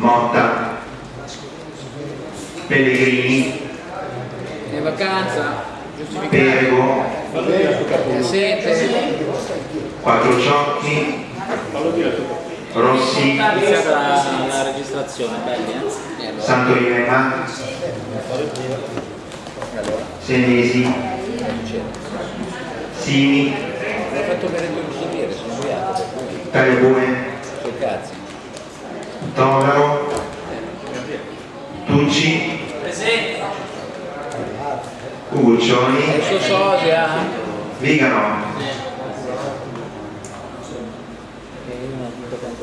Motta, Pellegrini, in vacanza, Perego, Quattrociocchi, Rossi, eh? Allora, Senesi, non c'era.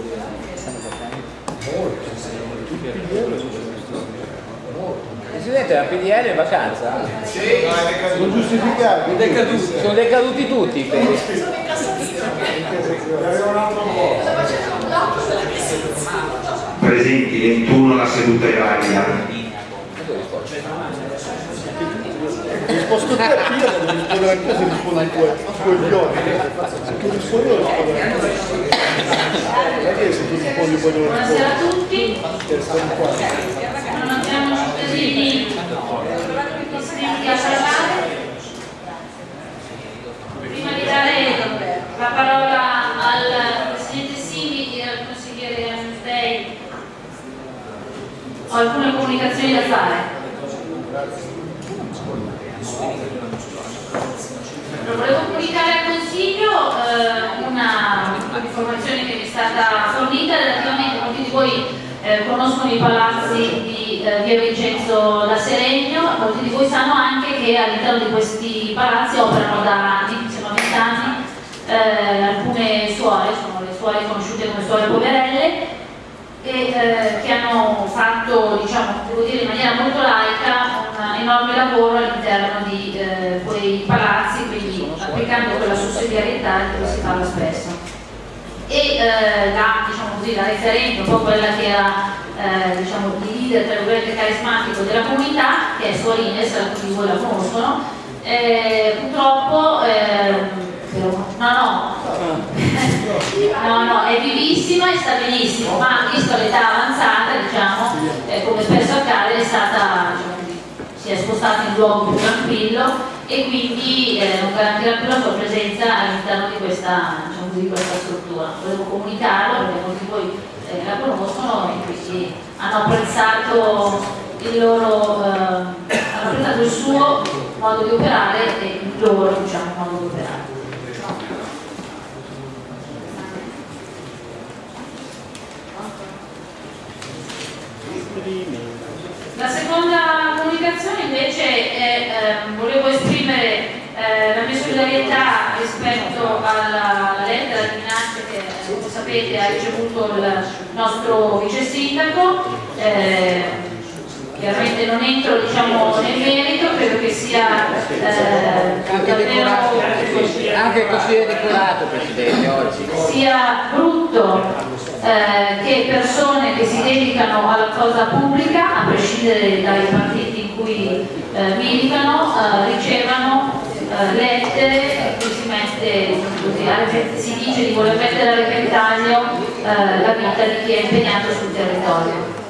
Di che stanno facendo. Presidente, la PDL è in vacanza? Non giustificati. Sono decaduti tutti, penso. Presenti 21 la seduta è valida. Risposto te a Pia, devi rispondere anche se rispondi ai tuoi, coglioni. Se tu rispondi io rispondo. Non è che se tu rispondi poi devo Buonasera rispondere. a tutti. Non abbiamo occasione di parlare. Prima di dare la parola al Presidente Simi e al consigliere Amstei, ho alcune comunicazioni da fare. Volevo comunicare al Consiglio eh, una informazione che mi è stata fornita relativamente, molti di voi eh, conoscono i palazzi di eh, via Vincenzo da Seregno, molti di voi sanno anche che all'interno di questi palazzi operano da anni, insieme a vent'anni, eh, alcune suore, sono le suore conosciute come suore poverelle, e, eh, che hanno fatto, diciamo, devo dire in maniera molto laica, un enorme lavoro all'interno di eh, quei palazzi, quindi applicando quella sussidiarietà di cui si parla spesso. E eh, la, diciamo così, la referente, un po' quella che era eh, diciamo, il leader tra virgolette carismatico della comunità, che è Suarines, alcuni di voi la conoscono, eh, purtroppo, eh, no no, No, no, è vivissima e sta benissimo, ma visto l'età avanzata, diciamo, eh, come spesso accade, è stata, diciamo, si è spostata in un luogo più tranquillo e quindi eh, non garantirà più la sua presenza all'interno di questa, diciamo di questa struttura. Volevo comunicarlo perché molti di voi eh, la conoscono e quindi hanno apprezzato il loro, eh, hanno apprezzato il suo modo di operare e il loro diciamo, modo di operare. La seconda comunicazione invece è, ehm, volevo esprimere eh, la mia solidarietà rispetto alla, alla lettera di minacce che eh, come sapete ha ricevuto il nostro vice sindaco. Eh, chiaramente non entro diciamo, nel merito, credo che sia eh, Anche decorato, davvero anche il consigliere decorato, Presidente, oggi. sia brutto eh, che persone che si dedicano alla cosa pubblica, a prescindere dai partiti in cui eh, militano, eh, ricevano eh, lettere in cui si, mette, così, si dice di voler mettere a repentaglio eh, la vita di chi è impegnato sul territorio.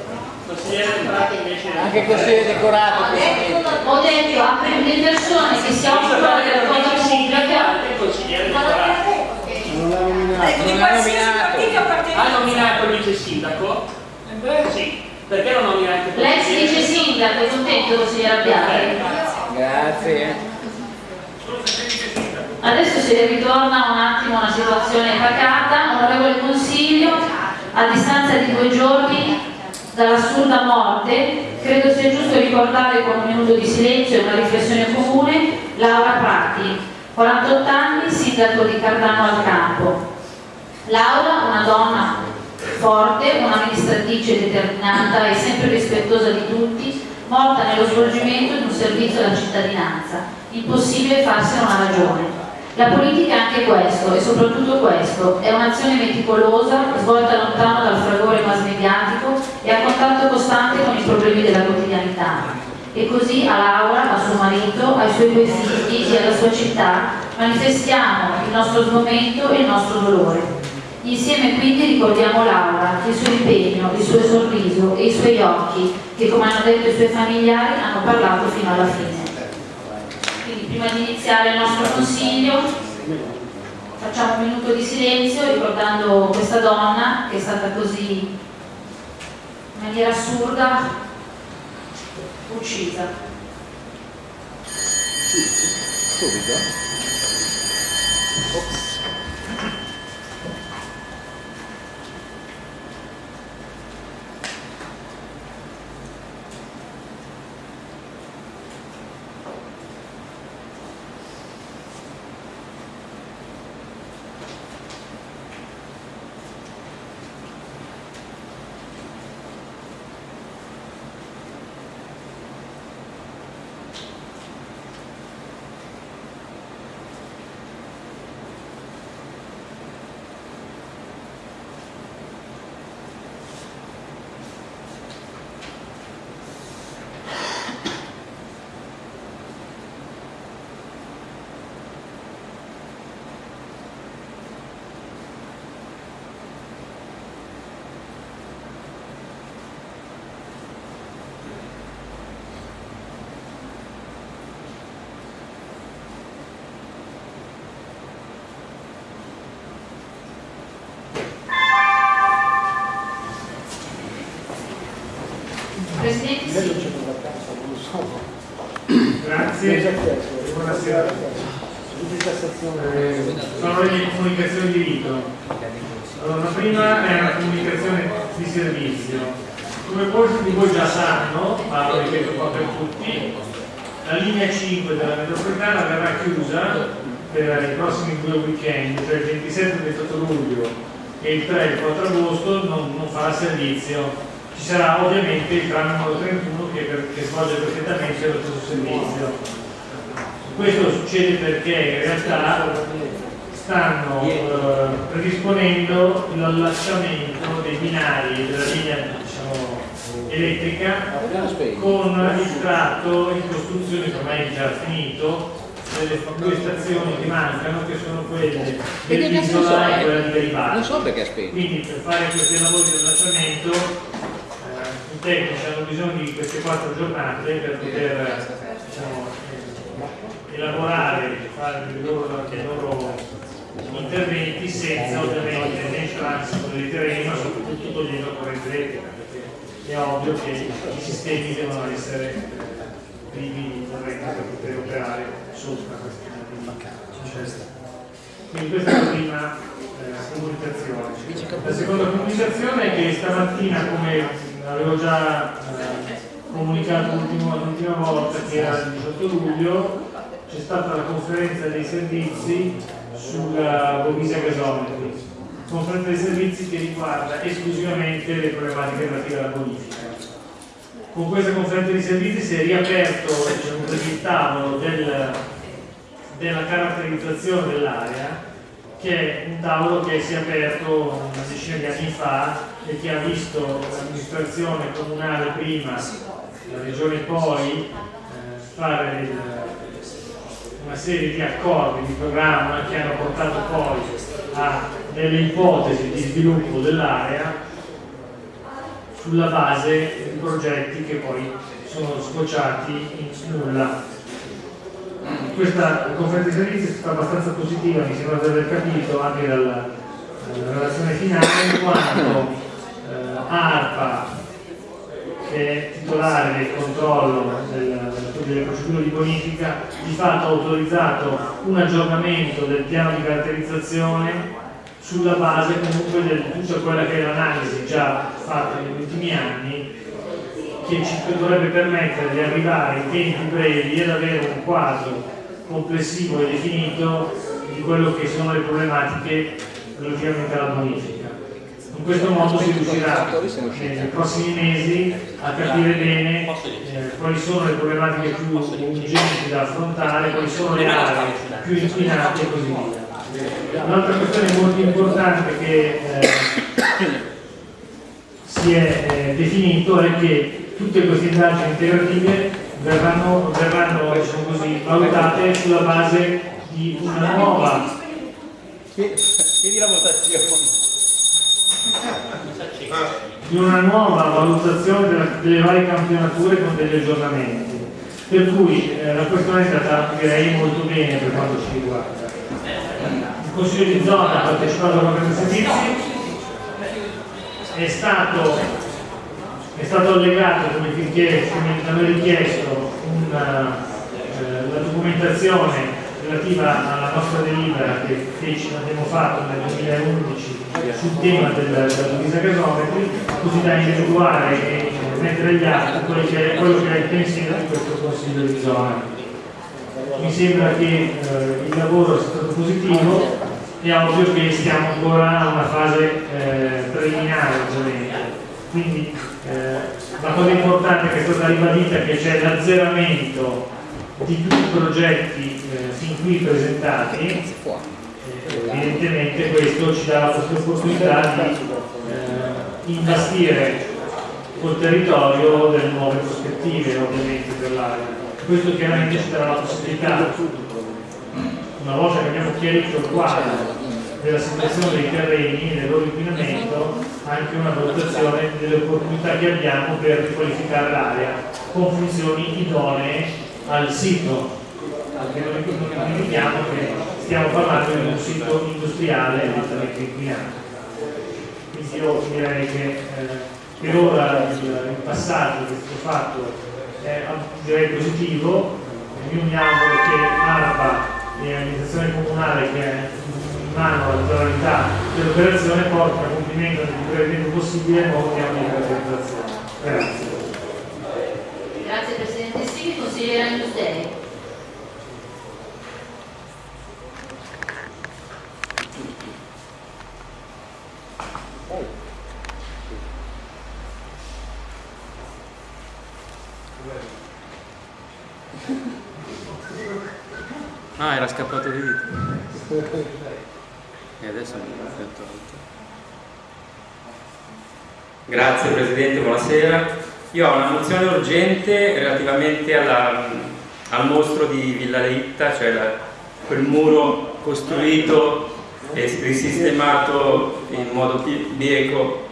Anche consigliere decorato, Presidente. Ho detto a le persone che si occupano della cosa pubblica nominato. Ecco, di Non qualsiasi nominato. Ha nominato il vice sindaco? Sì. Perché non nomina anche il L'ex vice sindaco è contento consigliere Abbiati? Grazie. Adesso si ritorna un attimo a una situazione pacata, onorevole Consiglio, a distanza di due giorni dall'assurda morte, credo sia giusto ricordare con un minuto di silenzio e una riflessione comune Laura Prati, 48 anni, sindaco di Cardano al Campo. Laura, una donna forte, un'amministratrice determinata e sempre rispettosa di tutti, morta nello svolgimento di un servizio alla cittadinanza. Impossibile farsene una ragione. La politica è anche questo, e soprattutto questo, è un'azione meticolosa, svolta lontano dal fragore mass mediatico e a contatto costante con i problemi della quotidianità. E così a Laura, a suo marito, ai suoi due figli e alla sua città manifestiamo il nostro sgomento e il nostro dolore. Insieme quindi ricordiamo Laura, il suo impegno, il suo sorriso e i suoi occhi che come hanno detto i suoi familiari hanno parlato fino alla fine. Quindi prima di iniziare il nostro consiglio facciamo un minuto di silenzio ricordando questa donna che è stata così in maniera assurda uccisa. Subito? Ops. L'allacciamento dei binari della linea diciamo, elettrica con il tratto in costruzione che ormai è già finito delle due stazioni che mancano che sono quelle dell'isola so, e eh? quella di Garibaldi. Non so perché spento. Quindi per fare questi lavori di allacciamento eh, i tecnici hanno bisogno di queste quattro giornate per poter diciamo, eh, elaborare, fare i loro, i loro interventi senza ovviamente né il transito dei terreni ma soprattutto togliendo corrente elettrica è ovvio che i sistemi devono essere privi di corrente per poter operare sopra quindi questa è la prima eh, comunicazione. La seconda comunicazione è che stamattina, come avevo già eh, comunicato l'ultima volta, che era il 18 luglio, c'è stata la conferenza dei servizi sulla Bovisa Gasometri. Conferenza dei servizi che riguarda esclusivamente le problematiche relative alla bonifica. Con questa conferenza di servizi si è riaperto diciamo il tavolo del, della caratterizzazione dell'area, che è un tavolo che si è aperto una decina di anni fa e che ha visto l'amministrazione comunale prima, la regione poi, eh, fare il- una serie di accordi di programma che hanno portato poi a delle ipotesi di sviluppo dell'area sulla base di progetti che poi sono scocciati in nulla. Questa conferenza di servizi è stata abbastanza positiva, mi sembra di aver capito anche dalla, dalla relazione finale, in quanto eh, ARPA, che è titolare del controllo del- delle procedure di bonifica, di fatto ha autorizzato un aggiornamento del piano di caratterizzazione sulla base comunque di tutta quella che è l'analisi già fatta negli ultimi anni che ci dovrebbe permettere di arrivare in tempi brevi ad avere un quadro complessivo e definito di quello che sono le problematiche relativamente alla bonifica. In questo modo si riuscirà nei prossimi mesi a capire bene eh, quali sono le problematiche più urgenti da affrontare, quali sono le aree più inquinate e così via. Un'altra questione molto importante che eh, si è eh, definito è che tutte queste indagini integrative verranno, verranno diciamo così, valutate sulla base di una nuova Chiedi la votazione. Di una nuova valutazione della, delle varie campionature con degli aggiornamenti. Per cui eh, la questione è stata direi molto bene per quanto ci riguarda. Il Consiglio di zona ha partecipato a questi servizi, è stato, è stato allegato come, richiesto, come richiesto una, eh, la documentazione relativa alla nostra delibera che feci, abbiamo fatto nel 2011 sul tema del, della divisa gasometri, così da individuare e mettere agli atti quello che, quello che è il pensiero di questo Consiglio di zona. Mi sembra che eh, il lavoro sia stato positivo, è ovvio che stiamo ancora a una fase eh, preliminare ovviamente. Quindi eh, la cosa importante che è stata ribadita è che c'è l'azzeramento di tutti i progetti eh, fin qui presentati, evidentemente questo ci dà la possibilità di eh, investire col territorio delle nuove prospettive ovviamente per l'area. Questo chiaramente ci darà la possibilità, una volta che abbiamo chiarito il quadro della situazione dei terreni e del loro inquinamento, anche una valutazione delle opportunità che abbiamo per riqualificare l'area con funzioni idonee al sito, anche noi non dimentichiamo che stiamo parlando di un sito industriale altamente inquinato. Quindi io direi che eh, per ora il, passaggio che è stato fatto è direi positivo, io mi auguro che ARPA e l'amministrazione comunale che è in mano alla totalità dell'operazione portino a compimento nel più breve tempo possibile il nuovo piano di realizzazione. Grazie. Grazie Presidente Stini, consigliera Industeri. Ah, era scappato di vita. E adesso mi ha tolto. Grazie Presidente, buonasera. Io ho una mozione urgente relativamente alla, al mostro di Villa Leitta, cioè la, quel muro costruito e risistemato in modo bieco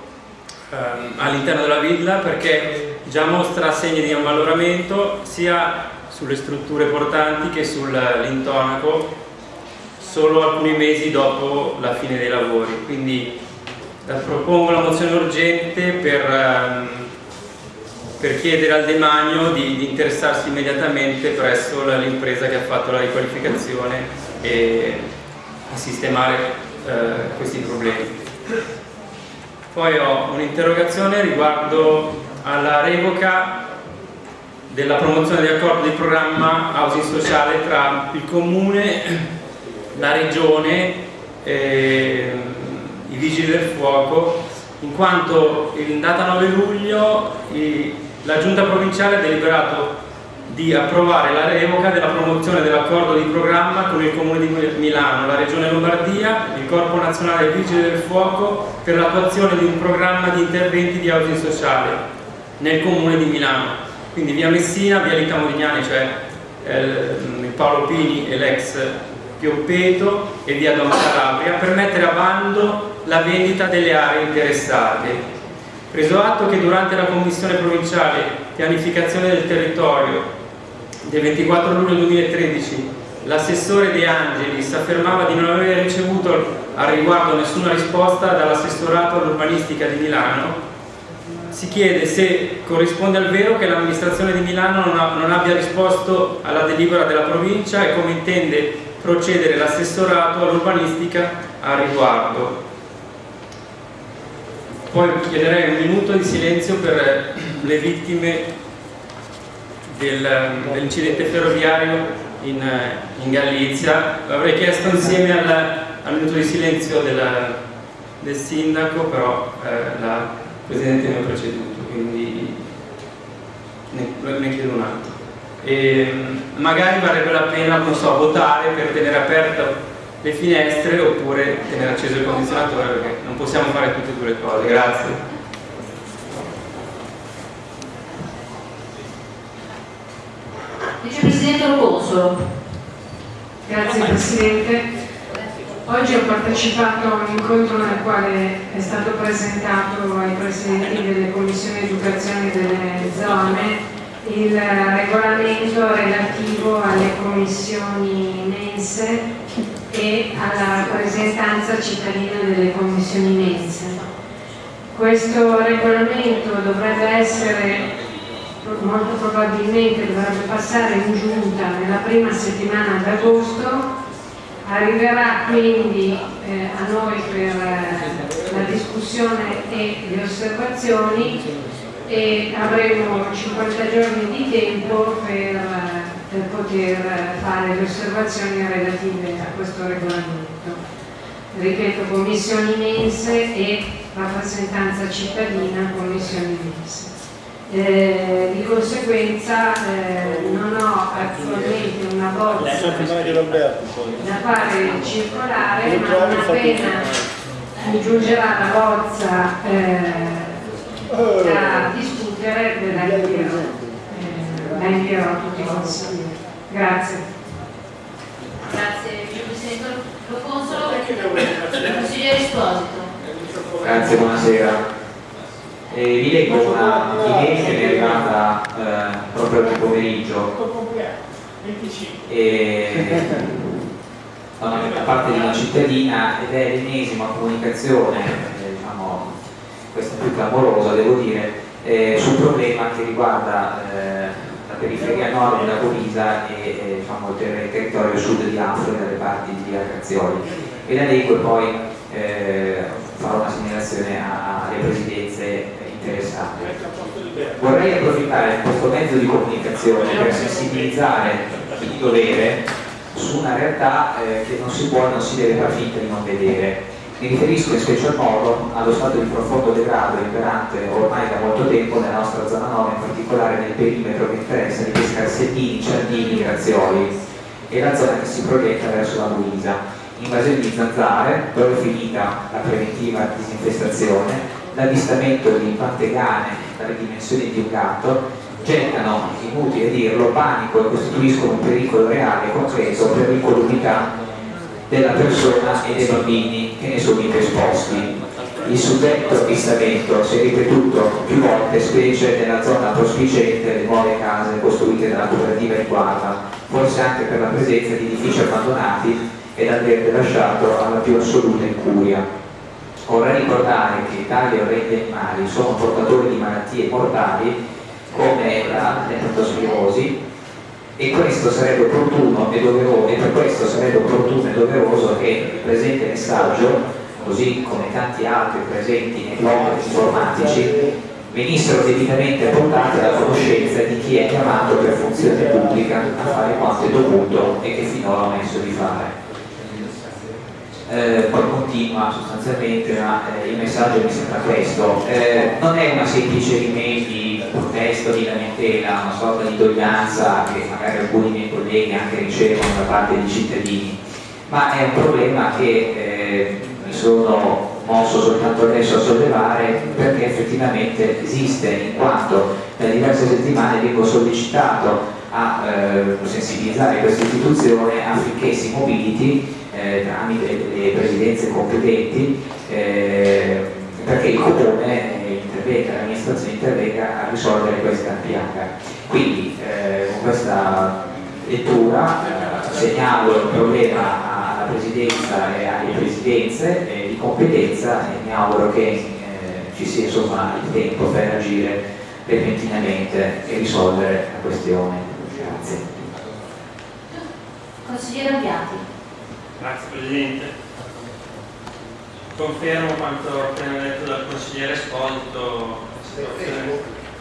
ehm, all'interno della villa perché già mostra segni di ammaloramento sia sulle strutture portanti che sull'intonaco solo alcuni mesi dopo la fine dei lavori. Quindi eh, propongo la mozione urgente per, ehm, per chiedere al demanio di, di interessarsi immediatamente presso l'impresa che ha fatto la riqualificazione e a sistemare eh, questi problemi. Poi ho un'interrogazione riguardo alla revoca della promozione di accordo di programma housing sociale tra il comune, la regione e i vigili del fuoco in quanto in data 9 luglio la giunta provinciale ha deliberato di approvare la revoca della promozione dell'accordo di programma con il comune di Milano, la regione Lombardia, il corpo nazionale vigili del fuoco per l'attuazione di un programma di interventi di housing sociale nel comune di Milano quindi via Messina, via Lita Modignani, cioè eh, Paolo Pini e l'ex Pioppeto e via Don Calabria per mettere a bando la vendita delle aree interessate. Preso atto che durante la Commissione Provinciale Pianificazione del Territorio del 24 luglio 2013 l'assessore De Angelis affermava di non aver ricevuto al riguardo nessuna risposta dall'assessorato all'urbanistica di Milano si chiede se corrisponde al vero che l'amministrazione di Milano non, ha, non, abbia risposto alla delibera della provincia e come intende procedere l'assessorato all'urbanistica a riguardo. Poi chiederei un minuto di silenzio per le vittime del, dell'incidente ferroviario in, in, Galizia. L'avrei chiesto insieme al, al minuto di silenzio della, del sindaco, però eh, la Presidente mi ha preceduto, quindi ne, ne chiedo un altro. E magari varrebbe la pena, non so, votare per tenere aperte le finestre oppure tenere acceso il condizionatore perché non possiamo fare tutte e due le cose. Grazie. Vicepresidente Roconsolo. Grazie Presidente. Oggi ho partecipato a un incontro nel quale è stato presentato ai presidenti delle commissioni educazione delle zone il regolamento relativo alle commissioni mense e alla rappresentanza cittadina delle commissioni mense. Questo regolamento dovrebbe essere molto probabilmente dovrebbe passare in giunta nella prima settimana d'agosto, arriverà quindi eh, a noi per eh, la discussione e le osservazioni e avremo 50 giorni di tempo per, per poter fare le osservazioni relative a questo regolamento. Ripeto, commissioni mense e rappresentanza cittadina, commissioni mense. Eh, di conseguenza eh, non ho attualmente una bozza da fare circolare, ma non appena mi giungerà la bozza eh, da discutere ve la invierò, eh, la invierò a tutti i consiglieri. Grazie. Grazie. Lo consolo, consigliere Esposito. Grazie, buonasera. Eh, vi leggo una email che mi è arrivata eh, proprio oggi pomeriggio e, da parte di una cittadina ed è l'ennesima comunicazione, eh, diciamo, questa più clamorosa devo dire, eh, sul problema che riguarda eh, la periferia nord della Govisa e diciamo, il territorio sud di Afro e dalle parti di Arcazioli. E la leggo e poi eh, farò una segnalazione alle presidenze interessate. Vorrei approfittare di questo mezzo di comunicazione per sensibilizzare di dovere su una realtà eh, che non si può e non si deve far finta di non vedere. Mi riferisco in special modo allo stato di profondo degrado imperante ormai da molto tempo nella nostra zona 9, in particolare nel perimetro che interessa di Pescarsettini, Ciardini, Grazioli e la zona che si proietta verso la Luisa. Invasione di zanzare, dove è finita la preventiva disinfestazione, l'avvistamento di pantegane dalle dimensioni di un gatto gettano, inutile dirlo, panico e costituiscono un pericolo reale concreto per l'incolumità della persona e dei bambini che ne sono esposti. Il suddetto avvistamento si è ripetuto più volte, specie nella zona prospicente delle nuove case costruite dalla cooperativa di guarda, forse anche per la presenza di edifici abbandonati ed averne lasciato alla più assoluta incuria. Vorrei ricordare che tali orrendi animali sono portatori di malattie mortali come la leptospirosi e questo sarebbe opportuno e doveroso e per questo sarebbe opportuno e doveroso che il presente messaggio, così come tanti altri presenti nei blog informatici, venissero debitamente portati alla conoscenza di chi è chiamato per funzione pubblica a fare quanto è dovuto e che finora ha messo di fare eh, poi continua sostanzialmente, ma eh, il messaggio mi sembra questo. Eh, non è una semplice email di protesto, di lamentela, una sorta di doglianza che magari alcuni miei colleghi anche ricevono da parte di cittadini, ma è un problema che eh, mi sono mosso soltanto adesso a sollevare perché effettivamente esiste, in quanto da diverse settimane vengo sollecitato a eh, sensibilizzare questa istituzione affinché si mobiliti eh, tramite le presidenze competenti eh, perché il comune intervenga, l'amministrazione intervenga a risolvere questa piaga. Quindi eh, con questa lettura eh, segnalo il problema alla presidenza e alle presidenze eh, di competenza e mi auguro che ci sia insomma il tempo per agire repentinamente e risolvere la questione. Grazie. Consigliere Abbiati. Grazie Presidente. Confermo quanto appena detto dal consigliere Esposito,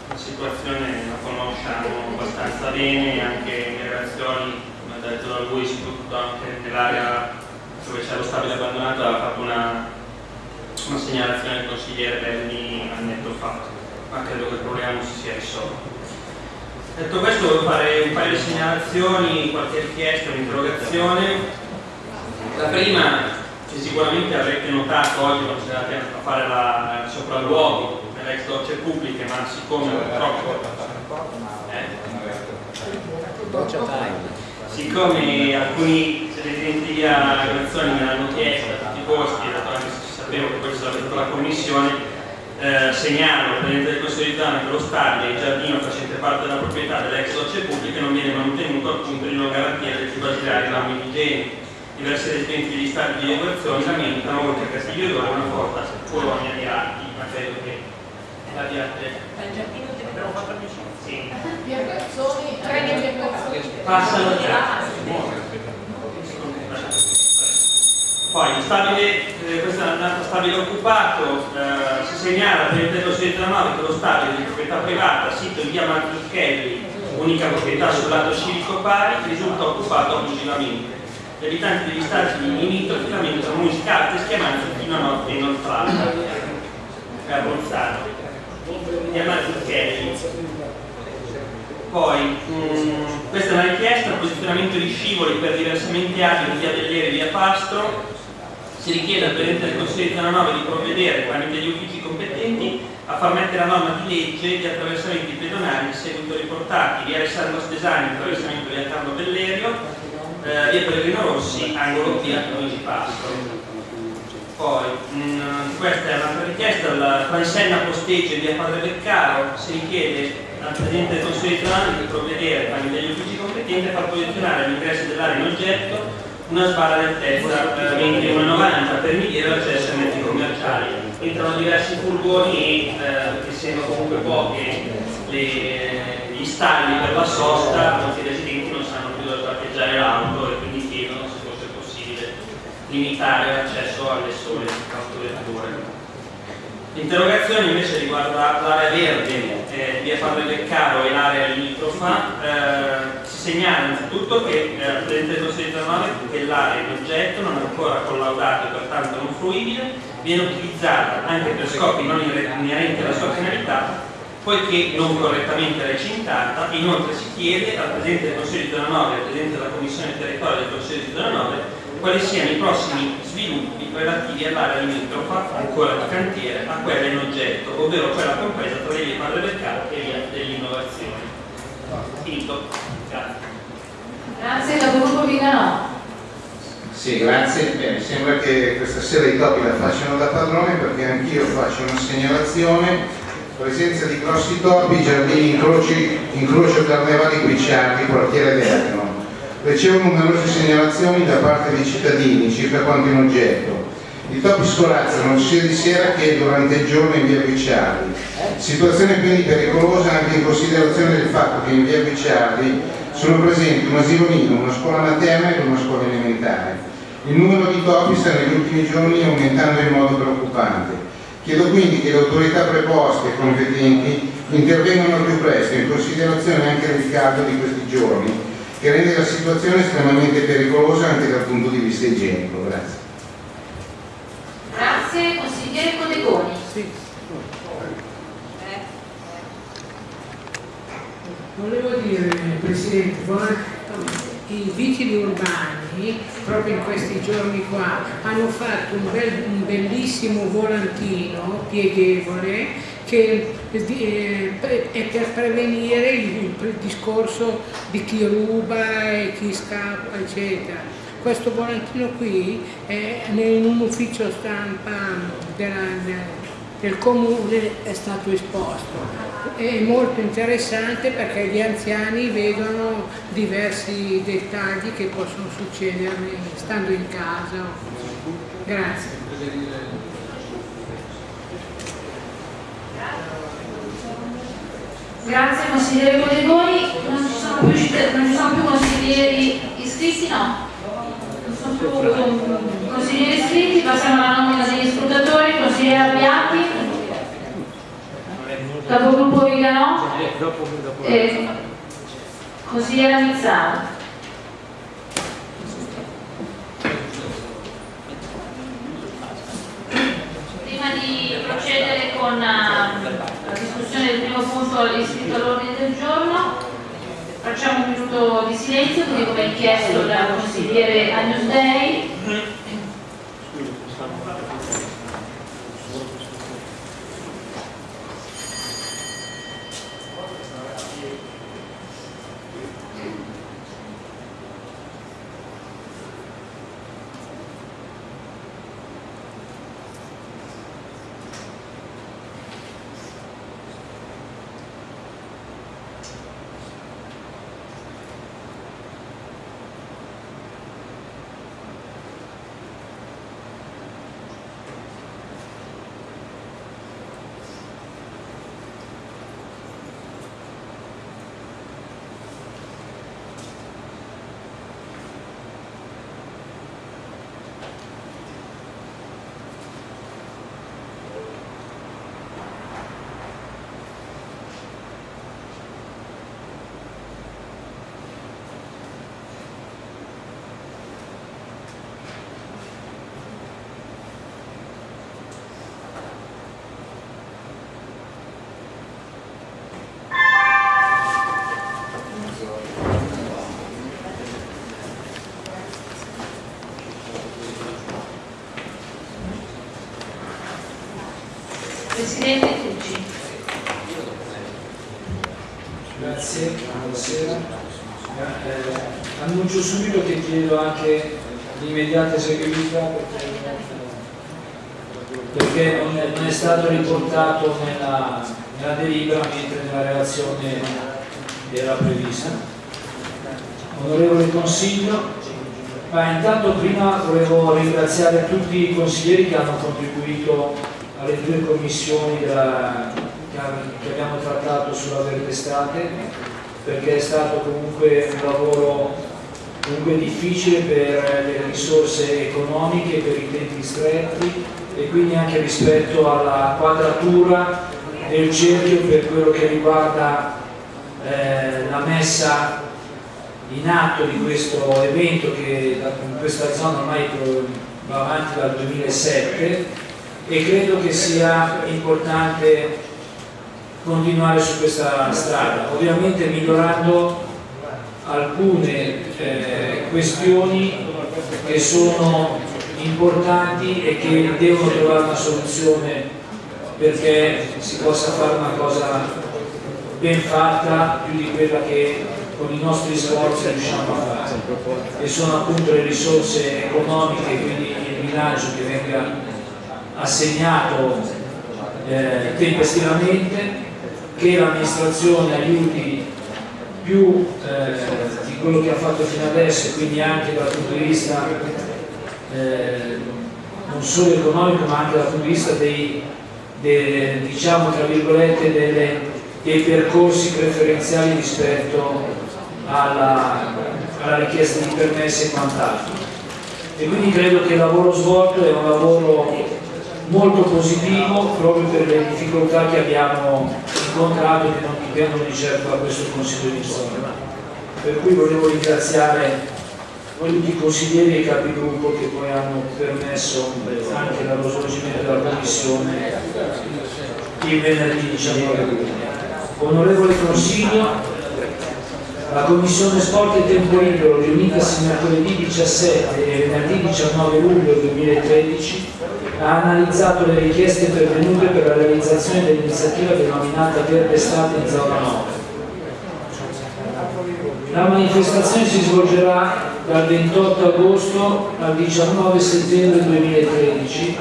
la situazione, la conosciamo abbastanza bene, anche in relazioni, come ha detto da lui, soprattutto anche nell'area dove c'è lo stabile abbandonato, ha fatto una, una segnalazione del consigliere Belli annetto fa, ma credo che il problema non si sia risolto. Detto questo, volevo fare un paio di segnalazioni, qualche richiesta, un'interrogazione. La prima, che sicuramente avrete notato oggi quando siete andati a fare la, il sopralluogo nelle ex docce pubbliche, ma siccome purtroppo... Eh, siccome alcuni presidenti di Grazioni me l'hanno chiesta a tutti i costi, dato anche se sapevo che questa era stata la commissione, eh, segnalo del Consiglio di Zona che lo stabile e il giardino facente parte della proprietà dell'ex docce pubbliche non viene manutenuto al punto di non garantire le più basilari norme igieniche. Diversi residenti degli stati di evacuazione lamentano, oltre a Castiglio d'Oro, una forte colonia di archi, ma credo che l'abbiate... Sì. Passano di là. Poi il stabile, eh, questo è un stabile occupato, eh, si segnala per il dello della 9 che lo stabile di proprietà privata, sito in via Martucchelli, unica proprietà sul lato civico pari, risulta occupato abusivamente. Gli abitanti degli stati limitrofi lamentano e schiamanza fino a notte inoltrata. È abbozzato. Via Martucchelli. Poi, mh, questa è una richiesta, posizionamento di scivoli per diversamente abili via Belliere e via Pastro, si richiede al Presidente del Consiglio di 9 di provvedere tramite gli uffici competenti a far mettere a norma di legge gli attraversamenti pedonali di seguito riportati via Alessandro Stesani, attraversamento via Carlo Bellerio, eh, via Pellegrino Rossi, angolo via Luigi Pastro. Poi, mh, questa è un'altra richiesta, la Transenna Posteggia via Padre Beccaro, si richiede al Presidente del Consiglio di zona di provvedere tramite gli uffici competenti a far posizionare all'ingresso dell'area in oggetto una sbarra d'altezza eh, 21,90 per mediare l'accesso ai mezzi commerciali. Entrano diversi furgoni e eh, essendo comunque pochi gli stalli per la sosta, molti residenti non sanno più dove parcheggiare l'auto e quindi chiedono se fosse possibile limitare l'accesso alle sole autovetture. L'interrogazione invece riguarda l'area verde, eh, via Padre Beccaro e l'area limitrofa. Eh, si segnala innanzitutto che eh, il Presidente del Consiglio regionale che l'area in oggetto non è ancora collaudata e pertanto non fruibile, viene utilizzata anche per scopi non inerenti alla sua finalità, poiché non correttamente recintata, inoltre si chiede al Presidente del Consiglio di Zona 9 e al Presidente della Commissione Territorio del Consiglio di Zona 9 quali siano i prossimi sviluppi relativi all'area limitrofa, ancora di cantiere, a quella in oggetto, ovvero quella compresa tra le vie Padre del Carro e via dell'innovazione. Finito. Grazie. Grazie, capogruppo Viganò. Sì, grazie. Beh, mi sembra che questa sera i topi la facciano da padrone perché anch'io faccio una segnalazione. Presenza di grossi topi, giardini incroci, incrocio carnevali Guicciardi, quartiere Verno. Ricevo numerose segnalazioni da parte dei cittadini circa quanto in oggetto. I topi scorazzano sia di sera che durante il giorno in via Guicciardi. Situazione quindi pericolosa anche in considerazione del fatto che in via Guicciardi sono presenti un asilo nido, una scuola materna e una scuola elementare. Il numero di topi sta negli ultimi giorni aumentando in modo preoccupante. Chiedo quindi che le autorità preposte e competenti intervengano più presto in considerazione anche del caldo di questi giorni che rende la situazione estremamente pericolosa anche dal punto di vista igienico. Grazie. Grazie, consigliere Codegoni. Sì. Volevo dire, Presidente, i vigili urbani, proprio in questi giorni qua, hanno fatto un, bel, un bellissimo volantino pieghevole che eh, è per prevenire il, il discorso di chi ruba e chi scappa, eccetera. Questo volantino qui è in un ufficio stampa della, del comune è stato esposto. È molto interessante perché gli anziani vedono diversi dettagli che possono succedere stando in casa. Grazie. Grazie consigliere Codegoni, non ci sono più, non ci sono più consiglieri iscritti? No. Non sono più consiglieri iscritti, passiamo alla nomina degli scrutatori, consigliere Abbiati, capogruppo Viganò, e consigliera Mizzano. Prima di procedere con uh, la discussione punto iscritto all'ordine del giorno. Facciamo un minuto di silenzio, così come richiesto dal consigliere Agnus Dei. Presidente Tucci. Grazie, buonasera. Eh, annuncio subito che chiedo anche l'immediata eseguibilità perché, perché non, è, non, è, stato riportato nella, nella delibera mentre nella relazione era prevista. Onorevole Consiglio, ma intanto prima volevo ringraziare tutti i consiglieri che hanno contribuito alle due commissioni della, che abbiamo trattato sulla verde estate perché è stato comunque un lavoro comunque difficile per le risorse economiche, per i tempi stretti e quindi anche rispetto alla quadratura del cerchio per quello che riguarda eh, la messa in atto di questo evento che in questa zona ormai va avanti dal 2007 e credo che sia importante continuare su questa strada, ovviamente migliorando alcune eh, questioni che sono importanti e che devono trovare una soluzione perché si possa fare una cosa ben fatta più di quella che con i nostri sforzi riusciamo a fare. E sono appunto le risorse economiche quindi il bilancio che venga assegnato eh, tempestivamente che l'amministrazione aiuti più eh, di quello che ha fatto fino adesso quindi anche dal punto di vista eh, non solo economico ma anche dal punto di vista dei, dei diciamo tra virgolette delle, dei percorsi preferenziali rispetto alla, alla richiesta di permessi e quant'altro. E quindi credo che il lavoro svolto è un lavoro molto positivo proprio per le difficoltà che abbiamo incontrato e che non dipendono di certo da questo Consiglio di zona. Per cui volevo ringraziare i consiglieri e i capigruppo che poi hanno permesso anche dallo svolgimento della Commissione il venerdì 19 luglio. Onorevole Consiglio, la Commissione Sport e Tempo Libero riunitasi mercoledì 17 e venerdì 19 luglio 2013 ha analizzato le richieste pervenute per la realizzazione dell'iniziativa denominata Verde Estate in zona 9. La manifestazione si svolgerà dal 28 agosto al 19 settembre 2013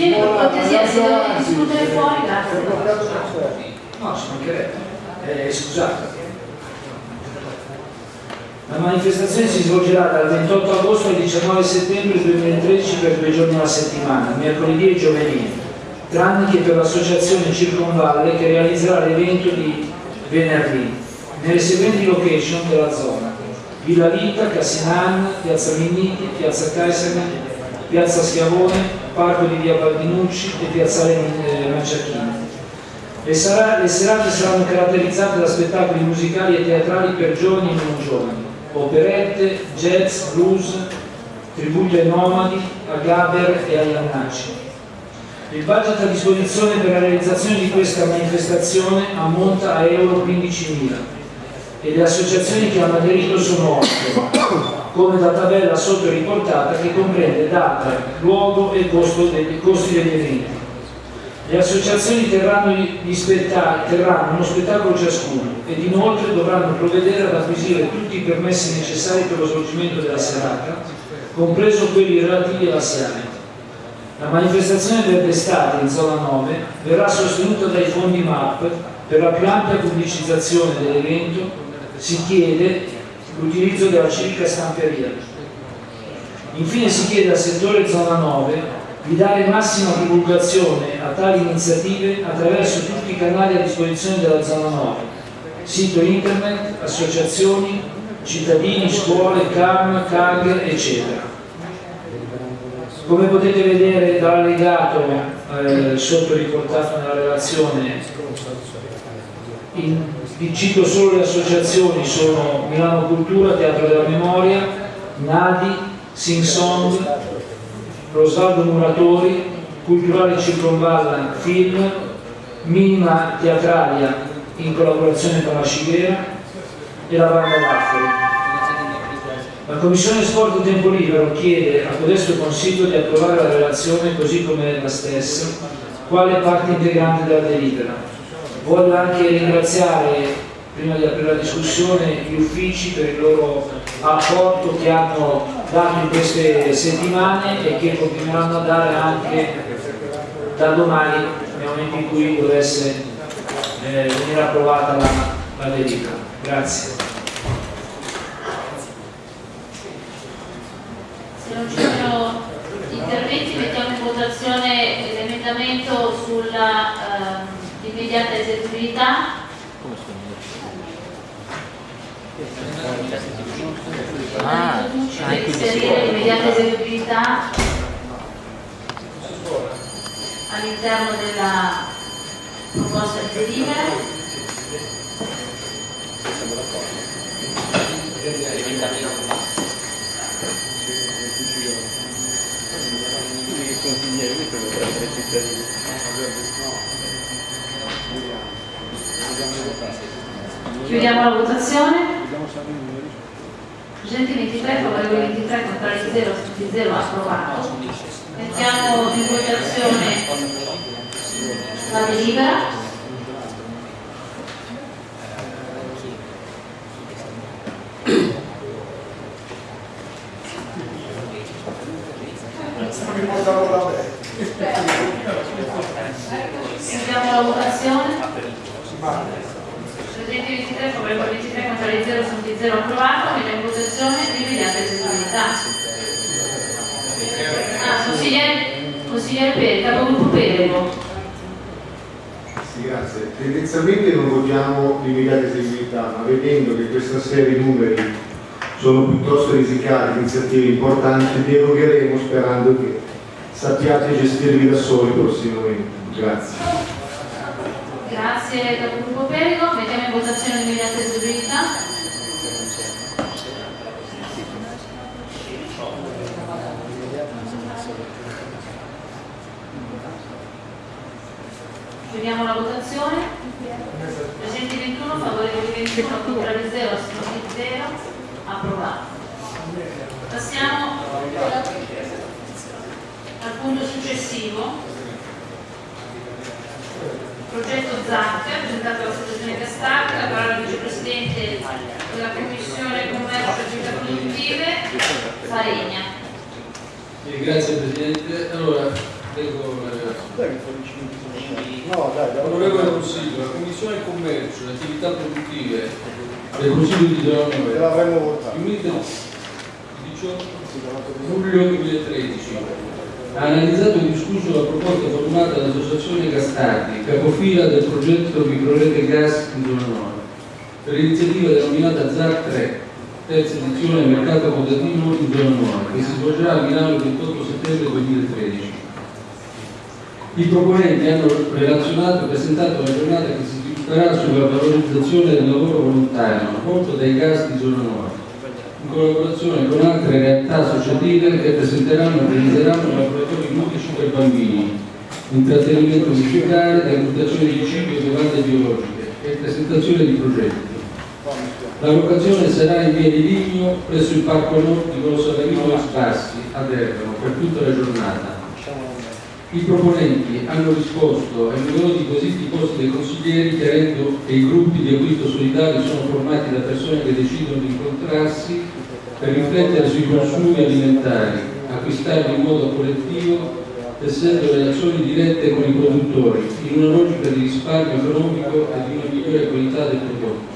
Consigliere, per cortesia, se dovete discutere fuori, grazie. No, ci mancherebbe. Eh, scusate. La manifestazione svolgerà dal 28 agosto al 19 settembre 2013 per due giorni alla settimana, mercoledì e giovedì, tranne che per l'associazione Circonvalle che realizzerà l'evento di venerdì, nelle seguenti location della zona. Villa Vita, Cassinan, Piazza Minniti, Piazza Caesari, Piazza Schiavone, Parco di Via Baldinucci e Piazzale eh, Manciacchini. Le serate saranno caratterizzate da spettacoli musicali e teatrali per giovani e non giovani, operette, jazz, blues, tributi ai nomadi, a Gaber e a Iannacci. Il budget a disposizione per la realizzazione di questa manifestazione ammonta a euro 15.000 e le associazioni che hanno aderito sono 8, come da tabella sotto riportata che comprende data, luogo e costo dei, costi degli eventi. Le associazioni terranno, terranno uno spettacolo ciascuno ed inoltre dovranno provvedere ad acquisire tutti i permessi necessari per lo svolgimento della serata, compreso quelli relativi alla SIAME. La manifestazione Verde Estate in zona 9 verrà sostenuta dai fondi MAP per la più ampia pubblicizzazione dell'evento si chiede l'utilizzo della civica stamperia. Infine si chiede al settore zona 9 di dare massima divulgazione a tali iniziative attraverso tutti i canali a disposizione della zona 9, sito internet, associazioni, cittadini, scuole, CAM, CAG, eccetera. Come potete vedere dall'allegato eh, sotto riportato nella relazione, in, vi cito solo le associazioni, sono Milano Cultura, Teatro della Memoria, Nadi, Sing Song, Rosaldo Muratori, Culturale Circonvalla Film, Minima Teatralia in collaborazione con la Civera e la Banda Laffari. La Commissione Sport e Tempo Libero chiede a codesto Consiglio di approvare la relazione così come la stessa, quale parte integrante della delibera. Voglio anche ringraziare prima di aprire la discussione gli uffici per il loro apporto che hanno dato in queste settimane e che continueranno a dare anche da domani nel momento in cui dovesse eh, venire approvata la, la delibera. Grazie. Se non ci sono interventi mettiamo in votazione l'emendamento sulla eh, immediata eseguibilità. Ah, per inserire l'immediata eseguibilità all'interno della proposta di delibera. Chiudiamo la votazione. 23, favorevoli 23, contrari 0, tutti 0, approvato. Mettiamo in votazione la delibera. Chiudiamo la votazione. Presenti 23, favorevoli 23, contrari 0, tutti 0, approvato. Mettiamo in votazione l'immediata eseguibilità. Ah, consigliere, consigliere Peri, capogruppo Perego. Sì, grazie. Tendenzialmente non votiamo l'immediata eseguibilità, ma vedendo che questa serie di numeri sono piuttosto risicati, iniziative importanti, derogheremo sperando che sappiate gestirvi da soli prossimamente. Grazie. Grazie capogruppo Perego. Mettiamo in votazione l'immediata eseguibilità. Chiudiamo la votazione. Presenti 21, favorevoli 21, contrari 0, astenuti 0, approvato. Passiamo al punto successivo. Progetto ZAC, presentato dalla Associazione Castalca, la parola al vicepresidente della Commissione Commercio e Attività Produttive, Faregna. Grazie Presidente. Allora, leggo No, dai, dai. Onorevole Consiglio, la Commissione Commercio e Attività Produttive del Consiglio di 9 l'avremmo votato. riunita il 18 luglio 2013 ha analizzato e discusso la proposta formulata dall'Associazione Gastardi, capofila del progetto Microrete Gas in Zona 9, per l'iniziativa denominata ZAC 3, terza edizione Mercato Quotatino in Zona 9, che si svolgerà a Milano il 28 settembre 2013. I proponenti hanno relazionato e presentato una giornata che si svilupperà sulla valorizzazione del lavoro volontario svolto dai gas di Zona 9 in collaborazione con altre realtà associative che presenteranno e organizzeranno laboratori ludici per bambini, intrattenimento musicale, degustazione di cibi e bevande biologiche e presentazione di progetti. La locazione sarà in via di Ligno presso il Parco Nord di Volo Savarino e Spassi a Bergamo per tutta la giornata. I proponenti hanno risposto ai numerosi quesiti posti dai consiglieri chiarendo che i gruppi di acquisto solidario sono formati da persone che decidono di incontrarsi per riflettere sui consumi alimentari, acquistarli in modo collettivo, tessendo relazioni dirette con i produttori, in una logica di risparmio economico e di una migliore qualità del prodotto.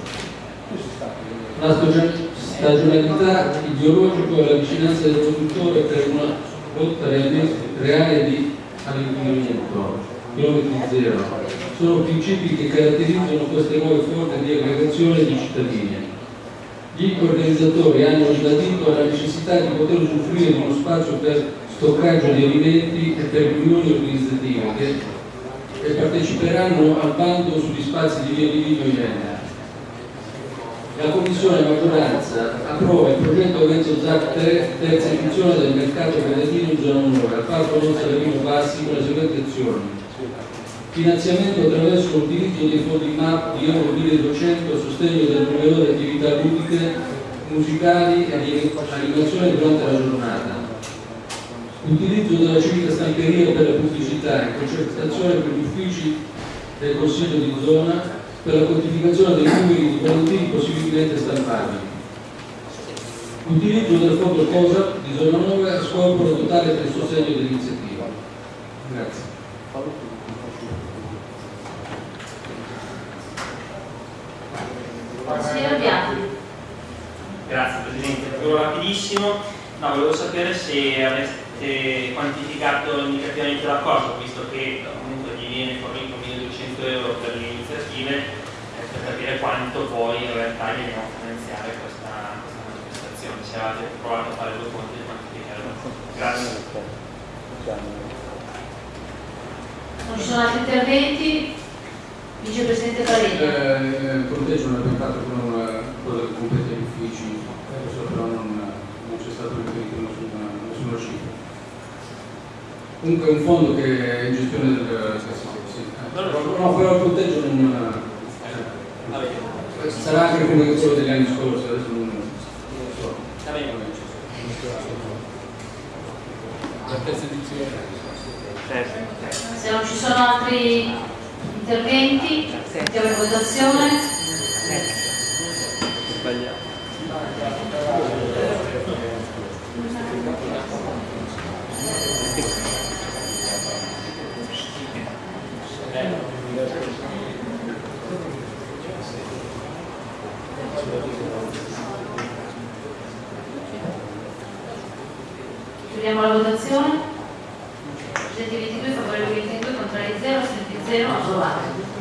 La stagio- stagionalità ideologica e la vicinanza del produttore per una lotta reale di all'inquinamento, chilometri zero, sono principi che caratterizzano queste nuove forme di aggregazione di cittadini. Gli organizzatori hanno ribadito la necessità di poter usufruire di uno spazio per stoccaggio di alimenti e per riunioni organizzative che, parteciperanno al bando sugli spazi di via di Livio e Genere. La Commissione maggioranza approva il progetto evento ZAC 3, terza edizione del mercato creditino in zona 9, al Parco Non Salerino Bassi con le seguenti azioni. finanziamento attraverso l'utilizzo dei fondi MAP di Euro 1200 a sostegno del provettore di attività ludiche, musicali e di animazione durante la giornata. Utilizzo della civita stamperia per la pubblicità in concertazione con gli uffici del Consiglio di zona per la quantificazione dei numeri di volantini possibilmente stampabili. Utilizzo del fondo COSA di zona 9 a scopo totale per il sostegno dell'iniziativa. Grazie. Consigliere Bianchi. Grazie Presidente, Solo rapidissimo. No, volevo sapere se aveste quantificato indicativamente la cosa, visto che comunque gli viene fornito 1200 euro per le iniziative, eh, per capire quanto poi in realtà gli andiamo a finanziare questa, questa manifestazione. Se avete provato a fare due conti e quantificarlo. Grazie. Non ci sono altri interventi? Vicepresidente Parelli. Eh, il conteggio non abbiamo fatto con una cosa che compete gli uffici, adesso però non, non c'è stato riferito nessuna, nessuna cifra. Comunque è un fondo che è in gestione del... Eh, No, però il conteggio non... eh, Sarà anche comunicazione degli anni scorsi, adesso non, non so. La terza edizione. Se non ci sono altri interventi, mettiamo in votazione. Chiudiamo la votazione. Presenti 22, favorevoli 22, contrari 0, assenti 0, approvato.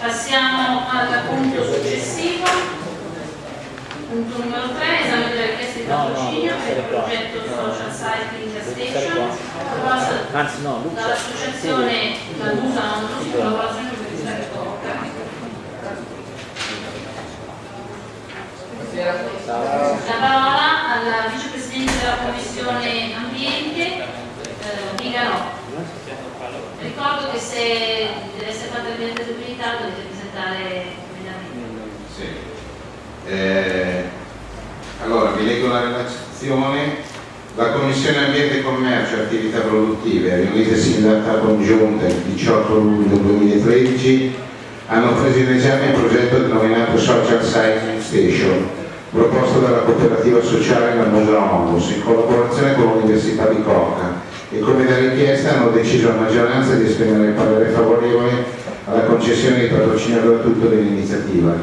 Passiamo al punto successivo, punto numero 3, esame delle richieste di patrocinio per il progetto Social Cycling Station, proposta Anzi no, Lucia. dall'associazione Landusa Non Lucia, collaborazione con l'Università Cattolica. La parola al vicepresidente della Commissione Ambiente, eh, Vigano. Ricordo che se deve essere fatta l'ambientabilità dovete presentare emendamenti. Sì. Eh, allora, vi leggo la relazione. La Commissione Ambiente e Commercio e Attività Produttive, riunitesi in data congiunta il 18 luglio 2013, hanno preso in esame il progetto denominato Social Cycling Station, proposto dalla cooperativa sociale La Musa Onlus in collaborazione con l'Università di Corca e come da richiesta hanno deciso a maggioranza di esprimere parere favorevole alla concessione di patrocinio gratuito dell'iniziativa.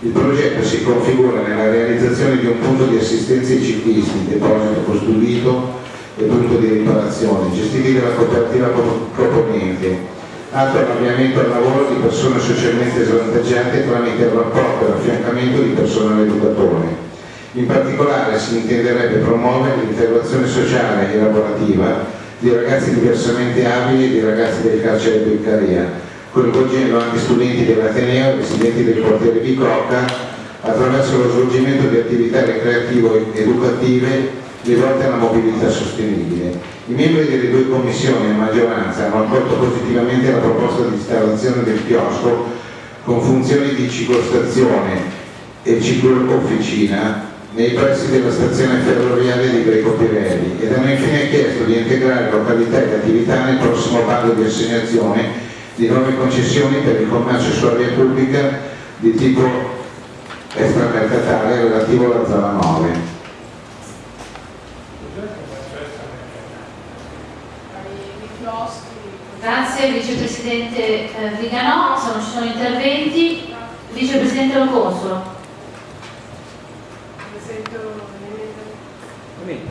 Il progetto si configura nella realizzazione di un punto di assistenza ai ciclisti, deposito costruito e punto di riparazione, gestiti dalla cooperativa pro- proponente, atto all'avviamento al lavoro di persone socialmente svantaggiate tramite il rapporto e l'affiancamento di personale educatore. In particolare si intenderebbe promuovere l'integrazione sociale e lavorativa di ragazzi diversamente abili e di ragazzi del carcere Beccaria, coinvolgendo anche studenti dell'Ateneo e residenti del quartiere di Cocca attraverso lo svolgimento di attività recreativo-educative rivolte alla mobilità sostenibile. I membri delle due commissioni a maggioranza hanno accolto positivamente la proposta di installazione del chiosco con funzioni di ciclostazione e ciclo-officina nei pressi della stazione ferroviaria di Greco Pirelli ed hanno infine chiesto di integrare località ed attività nel prossimo bando di assegnazione di nuove concessioni per il commercio sulla via pubblica di tipo extramercatale relativo alla zona 9. Grazie Vicepresidente eh, Viganò, se non ci sono interventi, Vicepresidente Loconsolo presento l'emendamento.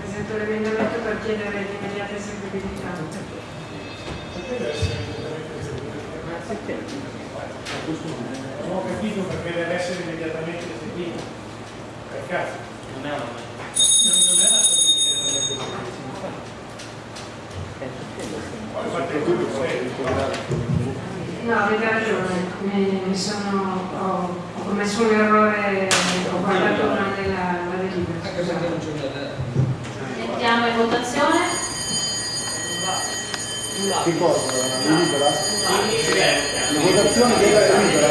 Presento l'emendamento per chiedere l'immediata eseguibilità. Non ho capito perché deve essere immediatamente eseguito. Per caso. Non è una non è una cosa immediatamente eseguita. No, avete ragione, mi, mi sono. Oh commesso un errore, ho guardato durante la, la delibera. Mettiamo in votazione. Che cosa? La delibera? La votazione della delibera?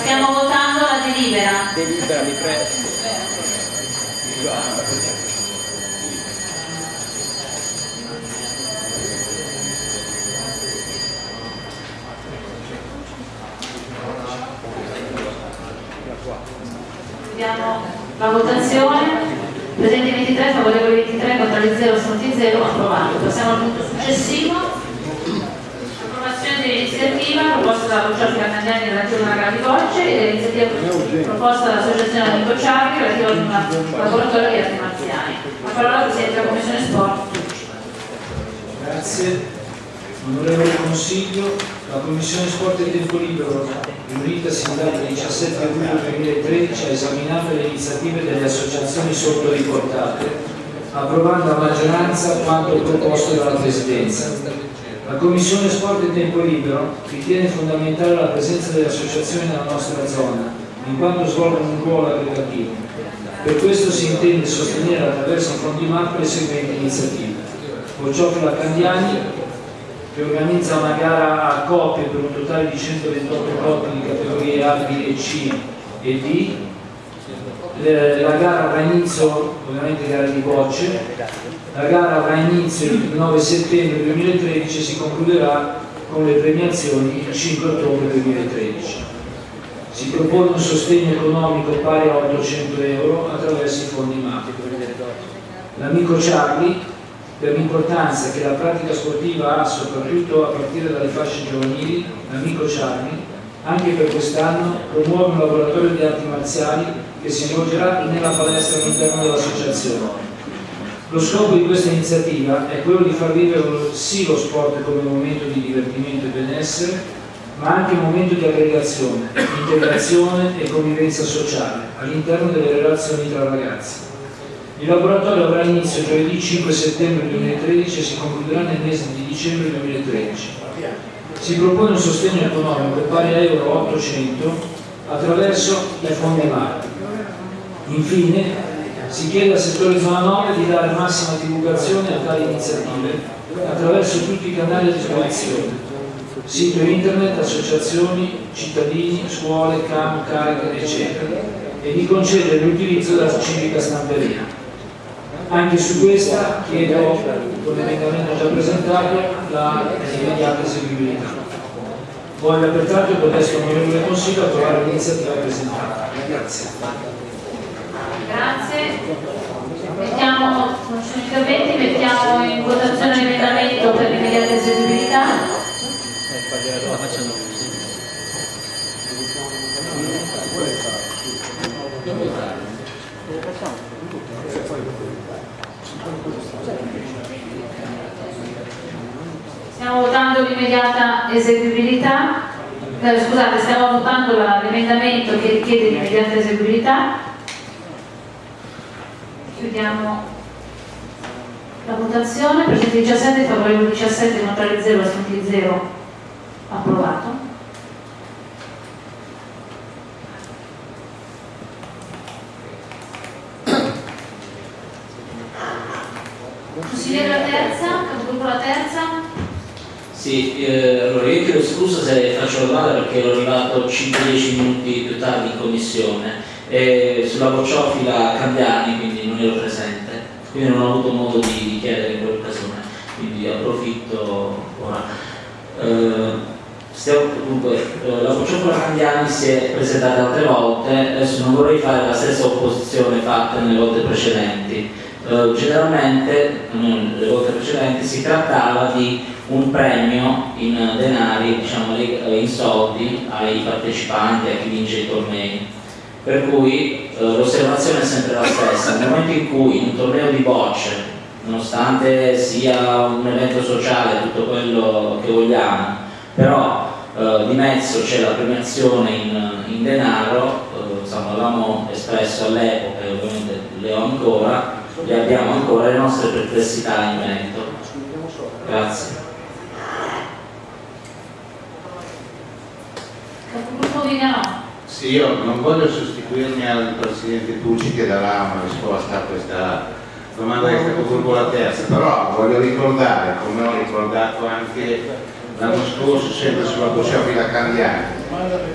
Stiamo votando la delibera. Delibera, mi prego. Vediamo la votazione. Presenti 23, favorevoli 23, contrari 0, astenuti 0, approvato. Passiamo al punto successivo. Approvazione dell'iniziativa proposta dalla Boccioffi Canadiani relativa alla di Bocce e dell'iniziativa proposta dall'Associazione Amico Ciardi relativa al laboratorio di arti marziali. La parola al Presidente della Commissione Sport. Grazie. Onorevole Consiglio, la Commissione Sport e Tempo Libero, riunitasi in data 17 luglio 2013, ha esaminato le iniziative delle associazioni sotto riportate, approvando a maggioranza quanto proposto dalla Presidenza. La Commissione Sport e Tempo Libero ritiene fondamentale la presenza delle associazioni nella nostra zona, in quanto svolgono un ruolo aggregativo. Per questo si intende sostenere attraverso fondi MAP le seguenti iniziative. Bocciofila Candiani, che organizza una gara a coppie per un totale di 128 coppie di categorie A, B e C e D. Le- La gara avrà inizio, ovviamente gara di bocce, la gara avrà inizio il 9 settembre 2013 e si concluderà con le premiazioni il 5 ottobre 2013. Si propone un sostegno economico pari a 800 euro attraverso i fondi MAP. L'amico Charlie per l'importanza che la pratica sportiva ha soprattutto a partire dalle fasce giovanili, l'amico Charlie, anche per quest'anno promuove un laboratorio di arti marziali che si svolgerà nella palestra all'interno dell'associazione. Lo scopo di questa iniziativa è quello di far vivere sì lo sport come momento di divertimento e benessere, ma anche un momento di aggregazione, integrazione e convivenza sociale all'interno delle relazioni tra ragazzi. Il laboratorio avrà inizio giovedì 5 settembre 2013 e si concluderà nel mese di dicembre 2013. Si propone un sostegno economico pari a euro 800 attraverso i fondi MAP. Infine, si chiede al settore zona 9 di dare massima divulgazione a tali iniziative attraverso tutti i canali a disposizione, sito internet, associazioni, cittadini, scuole, CAM, CARG, eccetera, e di concedere l'utilizzo della civica stamperia. Anche su questa chiedo, con l'emendamento già presentato, la immediata eseguibilità. Voglio pertanto il testo onorevole Consiglio approvare l'iniziativa presentata. Grazie. Grazie. Mettiamo, non sono interventi, mettiamo in votazione l'emendamento per l'immediata eseguibilità. La facciamo così. Stiamo votando l'immediata eseguibilità. Eh, scusate, stiamo votando l'emendamento che richiede l'immediata eseguibilità. Chiudiamo la votazione. Presenti 17, favorevoli 17, contrari 0, assenti 0. Approvato. Consigliere la terza, capogruppo la terza. Sì, eh, allora io chiedo scusa se faccio la domanda perché ero arrivato 5-10 minuti più tardi in commissione e sulla bocciofila Cambiani quindi non ero presente, quindi non ho avuto modo di, di chiedere in quell'occasione, quindi approfitto ora. Eh, stiamo, dunque, eh, la bocciofila Cambiani si è presentata altre volte, adesso non vorrei fare la stessa opposizione fatta nelle volte precedenti. Eh, generalmente, non le volte precedenti, si trattava di un premio in denari, diciamo eh, in soldi ai partecipanti, a chi vince i tornei. Per cui eh, l'osservazione è sempre la stessa, nel momento in cui un torneo di bocce, nonostante sia un evento sociale, tutto quello che vogliamo, però eh, di mezzo c'è la premiazione in, in denaro, eh, insomma avevamo espresso all'epoca e ovviamente le ho ancora, e abbiamo ancora le nostre perplessità in merito. Grazie. Sì, io non voglio sostituirmi al Presidente Tucci che darà una risposta a questa domanda che è stata la terza, però voglio ricordare, come ho ricordato anche l'anno scorso, sempre sulla Bocciofila Candiani,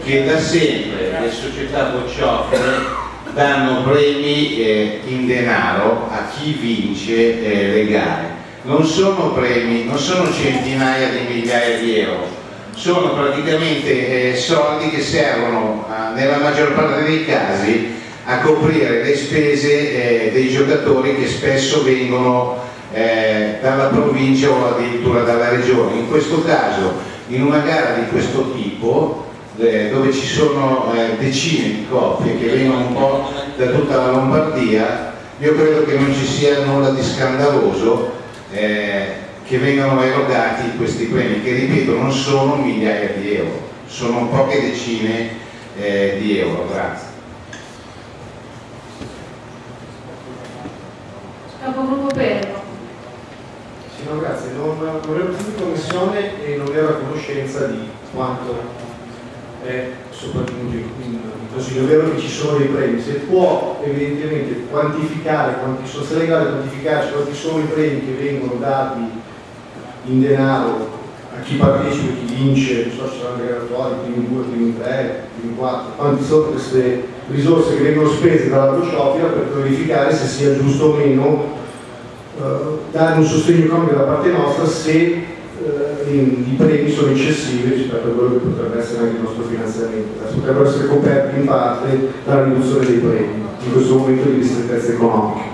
che da sempre le società bocciofile danno premi eh, in denaro a chi vince eh, le gare. Non sono premi, non sono centinaia di migliaia di euro, sono praticamente eh, soldi che servono nella maggior parte dei casi a coprire le spese eh, dei giocatori che spesso vengono eh, dalla provincia o addirittura dalla regione. In questo caso, in una gara di questo tipo, dove ci sono eh, decine di coppie che vengono un po' da tutta la Lombardia, io credo che non ci sia nulla di scandaloso eh, che vengano erogati questi premi, che ripeto non sono migliaia di euro, sono poche decine eh, di euro. Grazie. Capogruppo Perro. Sì, no, grazie. Non, non ero presente in commissione e non ero a conoscenza di quanto è sopravvenuto in, in consiglio. Vero che ci sono dei premi, se può evidentemente quantificare, quanti, sono se legale quantificare quanti sono i premi che vengono dati in denaro a chi partecipa, chi vince, non so se saranno graduatori, primi due, primi tre, primi quattro, quanti sono queste risorse che vengono spese dalla Brociofila per verificare se sia giusto o meno eh, dare un sostegno economico da parte nostra se i premi sono eccessivi rispetto a quello che potrebbe essere anche il nostro finanziamento. Potrebbero essere coperti in parte dalla riduzione dei premi in questo momento di ristrettezza economica.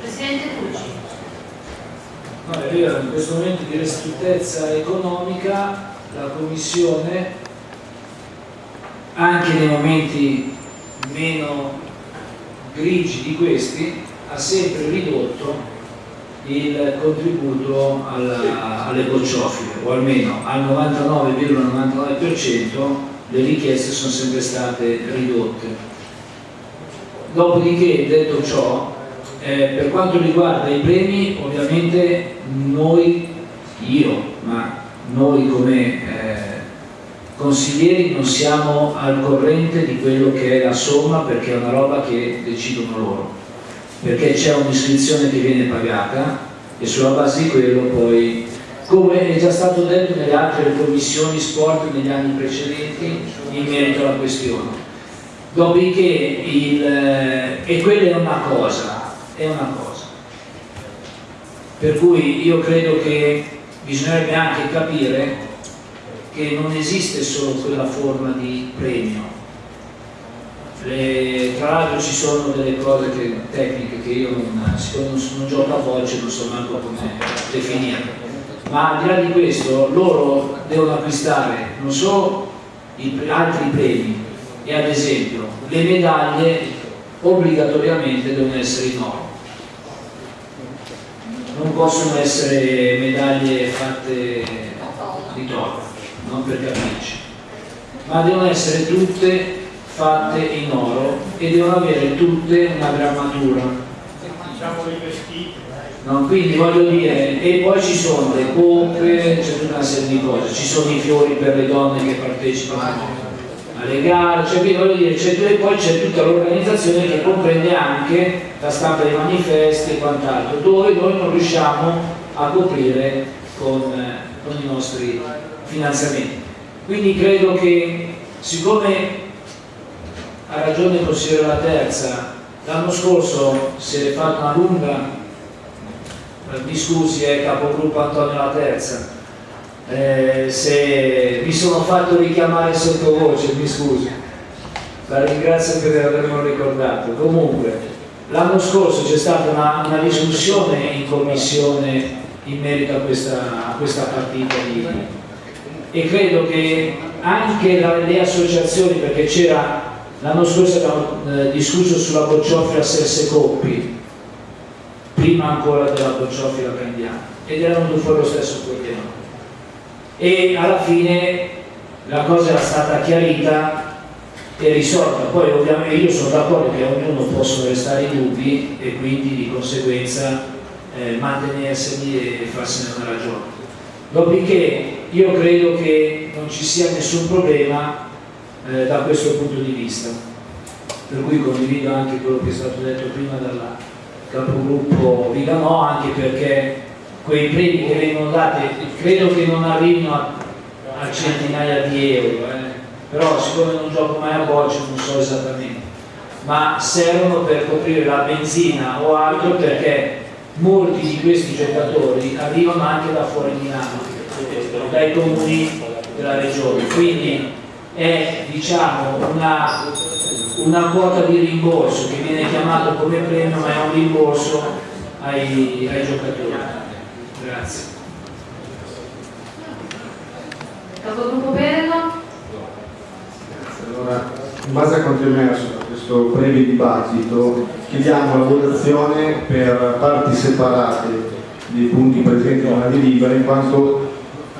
Presidente Tucci. No, è vero, in questo momento di ristrettezza economica la Commissione, anche nei momenti meno grigi di questi, ha sempre ridotto il contributo alla, alle bocciofile, o almeno al 99,99% le richieste sono sempre state ridotte. Dopodiché, detto ciò, eh, per quanto riguarda i premi, ovviamente noi, io, ma noi come eh, consiglieri non siamo al corrente di quello che è la somma perché è una roba che decidono loro, perché c'è un'iscrizione che viene pagata e sulla base di quello poi, come è già stato detto nelle altre commissioni sport negli anni precedenti in merito alla questione. Dopodiché, il, eh, e quella è una cosa, è una cosa. Per cui io credo che bisognerebbe anche capire che non esiste solo quella forma di premio. Le, tra l'altro ci sono delle cose che, tecniche che io non, siccome non, non gioco a voce non so manco come definire. Ma al di là di questo loro devono acquistare non solo i, altri premi. E ad esempio le medaglie obbligatoriamente devono essere in oro. Non possono essere medaglie fatte di toro, non per capirci, ma devono essere tutte fatte in oro e devono avere tutte una grammatura. Diciamo i vestiti. No, quindi voglio dire, e poi ci sono le coppe, c'è tutta una serie di cose, ci sono i fiori per le donne che partecipano alle gare, cioè quindi voglio dire, e poi c'è tutta l'organizzazione che comprende anche la stampa dei manifesti e quant'altro, dove noi non riusciamo a coprire con, con i nostri finanziamenti. Quindi credo che siccome ha ragione consigliere La Terza, l'anno scorso si è fatta una lunga, mi scusi, è capogruppo Antonio La Terza, eh, se mi sono fatto richiamare sottovoce, mi scusi, la ringrazio per avermelo ricordato. Comunque, l'anno scorso c'è stata una, una, discussione in commissione in merito a questa, a questa partita di, e credo che anche la, le associazioni, perché c'era l'anno scorso abbiamo eh, discusso sulla bocciofila Serse Coppi, prima ancora della bocciofila Candiana, ed era venuto fuori lo stesso problema e alla fine la cosa era stata chiarita e risolta. Poi ovviamente io sono d'accordo che ognuno possono restare i dubbi e quindi di conseguenza eh, mantenerseli e farsene una ragione. Dopodiché io credo che non ci sia nessun problema eh, da questo punto di vista. Per cui condivido anche quello che è stato detto prima dal capogruppo Viganò, anche perché quei premi che vengono dati credo che non arrivino a, a centinaia di euro, eh. però siccome non gioco mai a bocce non so esattamente, ma servono per coprire la benzina o altro perché molti di questi giocatori arrivano anche da fuori Milano, dai comuni della regione, quindi è diciamo, una, una quota di rimborso che viene chiamato come premio ma è un rimborso ai, ai giocatori. Grazie. Capogruppo Perego? Allora, in base a quanto emerso da questo breve dibattito, chiediamo la votazione per parti separate dei punti presenti nella delibera, in quanto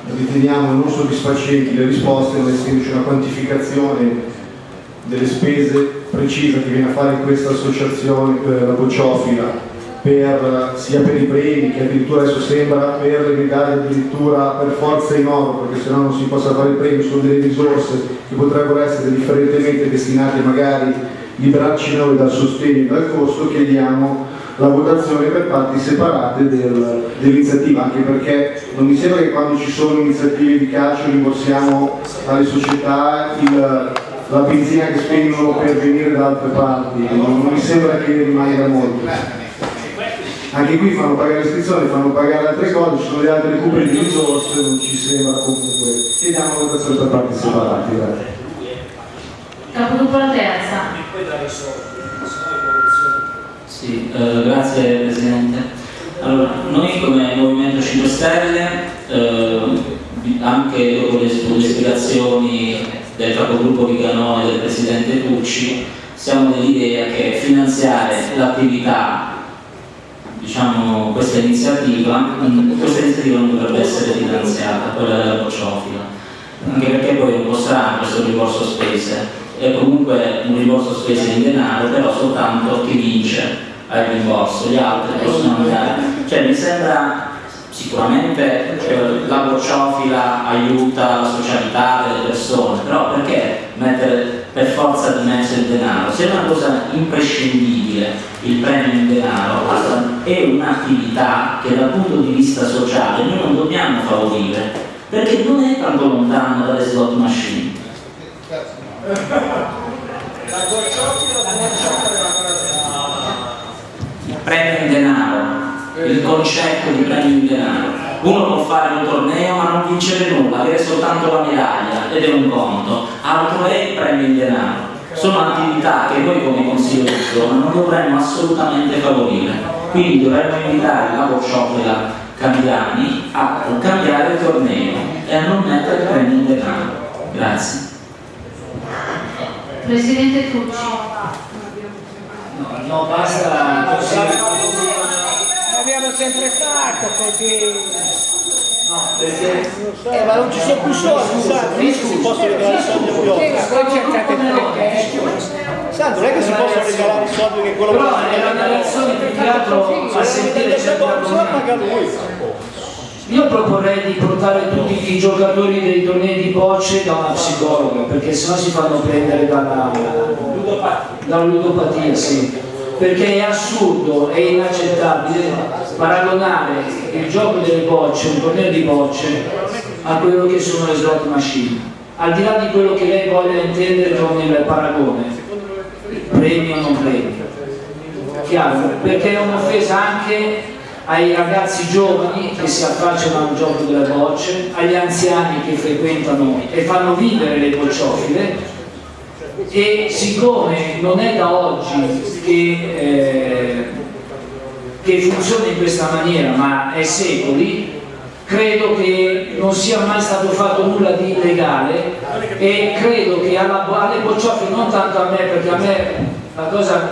riteniamo non soddisfacenti le risposte, non essendoci una quantificazione delle spese precisa che viene a fare questa associazione, eh, la bocciofila, per, sia per i premi che addirittura adesso sembra per le medaglie addirittura per forza in oro perché se no non si possa fare il premio, sono delle risorse che potrebbero essere differentemente destinate magari liberarci noi dal sostegno e dal costo, chiediamo la votazione per parti separate del, dell'iniziativa, anche perché non mi sembra che quando ci sono iniziative di calcio rimborsiamo alle società il, la benzina che spendono per venire da altre parti, non, non mi sembra che rimanga molto anche qui fanno pagare l'iscrizione, fanno pagare altre cose, ci sono le altre recuperi di risorse, non ci sembra comunque. Chiediamo la votazione per parti separate. Capogruppo la terza. Sì, eh, grazie Presidente. Allora, noi come Movimento 5 Stelle, eh, anche dopo le, le spiegazioni del capogruppo Viganò e del Presidente Tucci, siamo dell'idea che finanziare l'attività diciamo, questa iniziativa, questa iniziativa non dovrebbe essere finanziata, quella della bocciofila, anche perché poi è un po' strano questo rimborso spese, è comunque un rimborso spese in denaro, però soltanto chi vince ha il rimborso, gli altri possono andare. Cioè mi sembra sicuramente eh, la bocciofila aiuta la socialità delle persone, però perché mettere per forza di mezzo il denaro? Se è una cosa imprescindibile il premio in denaro, è un'attività che dal punto di vista sociale noi non dobbiamo favorire, perché non è tanto lontano dalle slot machine. Premio concetto di premio in denaro. Uno può fare un torneo ma non vincere nulla, avere soltanto la medaglia ed è un conto, altro è il premio in denaro. Sono attività che noi come Consiglio di zona non dovremmo assolutamente favorire. Quindi dovremmo invitare la bocciofila Cambiani a cambiare il torneo e a non mettere il premio in denaro. Grazie. Presidente Tucci. No, no basta L'abbiamo sempre fatto così. No, perché... Eh, ma non ci sono più soldi, Sandro, non è che si possono regalare soldi a Piotta. Sandro, non è che si possono regalare soldi che quello Però è una relazione più che altro a sentire certi argomenti. Io proporrei di portare tutti i giocatori dei tornei di bocce da una psicologa, perché sennò si fanno prendere dalla, dalla ludopatia, sì. Perché è assurdo e inaccettabile paragonare il gioco delle bocce, un torneo di bocce, a quello che sono le slot machine. Al di là di quello che lei voglia intendere con il paragone, premio o non premio. Chiaro? Perché è un'offesa anche ai ragazzi giovani che si affacciano al gioco delle bocce, agli anziani che frequentano e fanno vivere le bocciofile e siccome non è da oggi che, eh, che funziona in questa maniera ma è secoli credo che non sia mai stato fatto nulla di illegale e credo che alla, alle bocciofile non tanto a me perché a me la cosa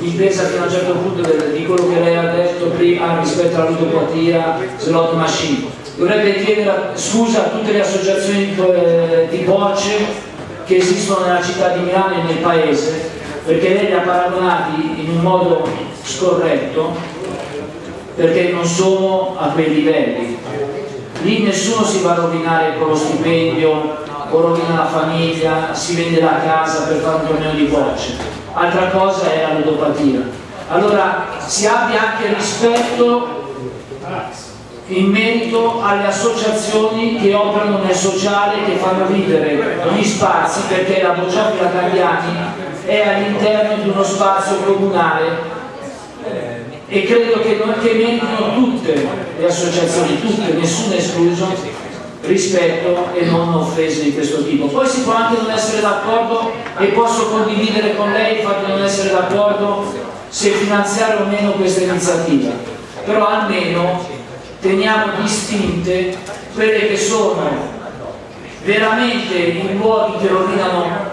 mi pesa fino a un certo punto di quello che lei ha detto prima rispetto alla ludopatia, slot machine. Dovrebbe chiedere scusa a tutte le associazioni eh, di bocce che esistono nella città di Milano e nel paese, perché lei li ha paragonati in un modo scorretto, perché non sono a quei livelli. Lì nessuno si va a rovinare con lo stipendio o rovina la famiglia, si vende la casa per fare un torneo di bocce, altra cosa è la ludopatia. Allora si abbia anche rispetto in merito alle associazioni che operano nel sociale, che fanno vivere gli spazi, perché la Bocciofila Cambiani è all'interno di uno spazio comunale e credo che, che meritino tutte le associazioni, tutte, nessuno escluso, rispetto e non offese di questo tipo. Poi si può anche non essere d'accordo e posso condividere con lei il fatto di non essere d'accordo se finanziare o meno questa iniziativa, però almeno teniamo distinte quelle che sono veramente i luoghi che rovinano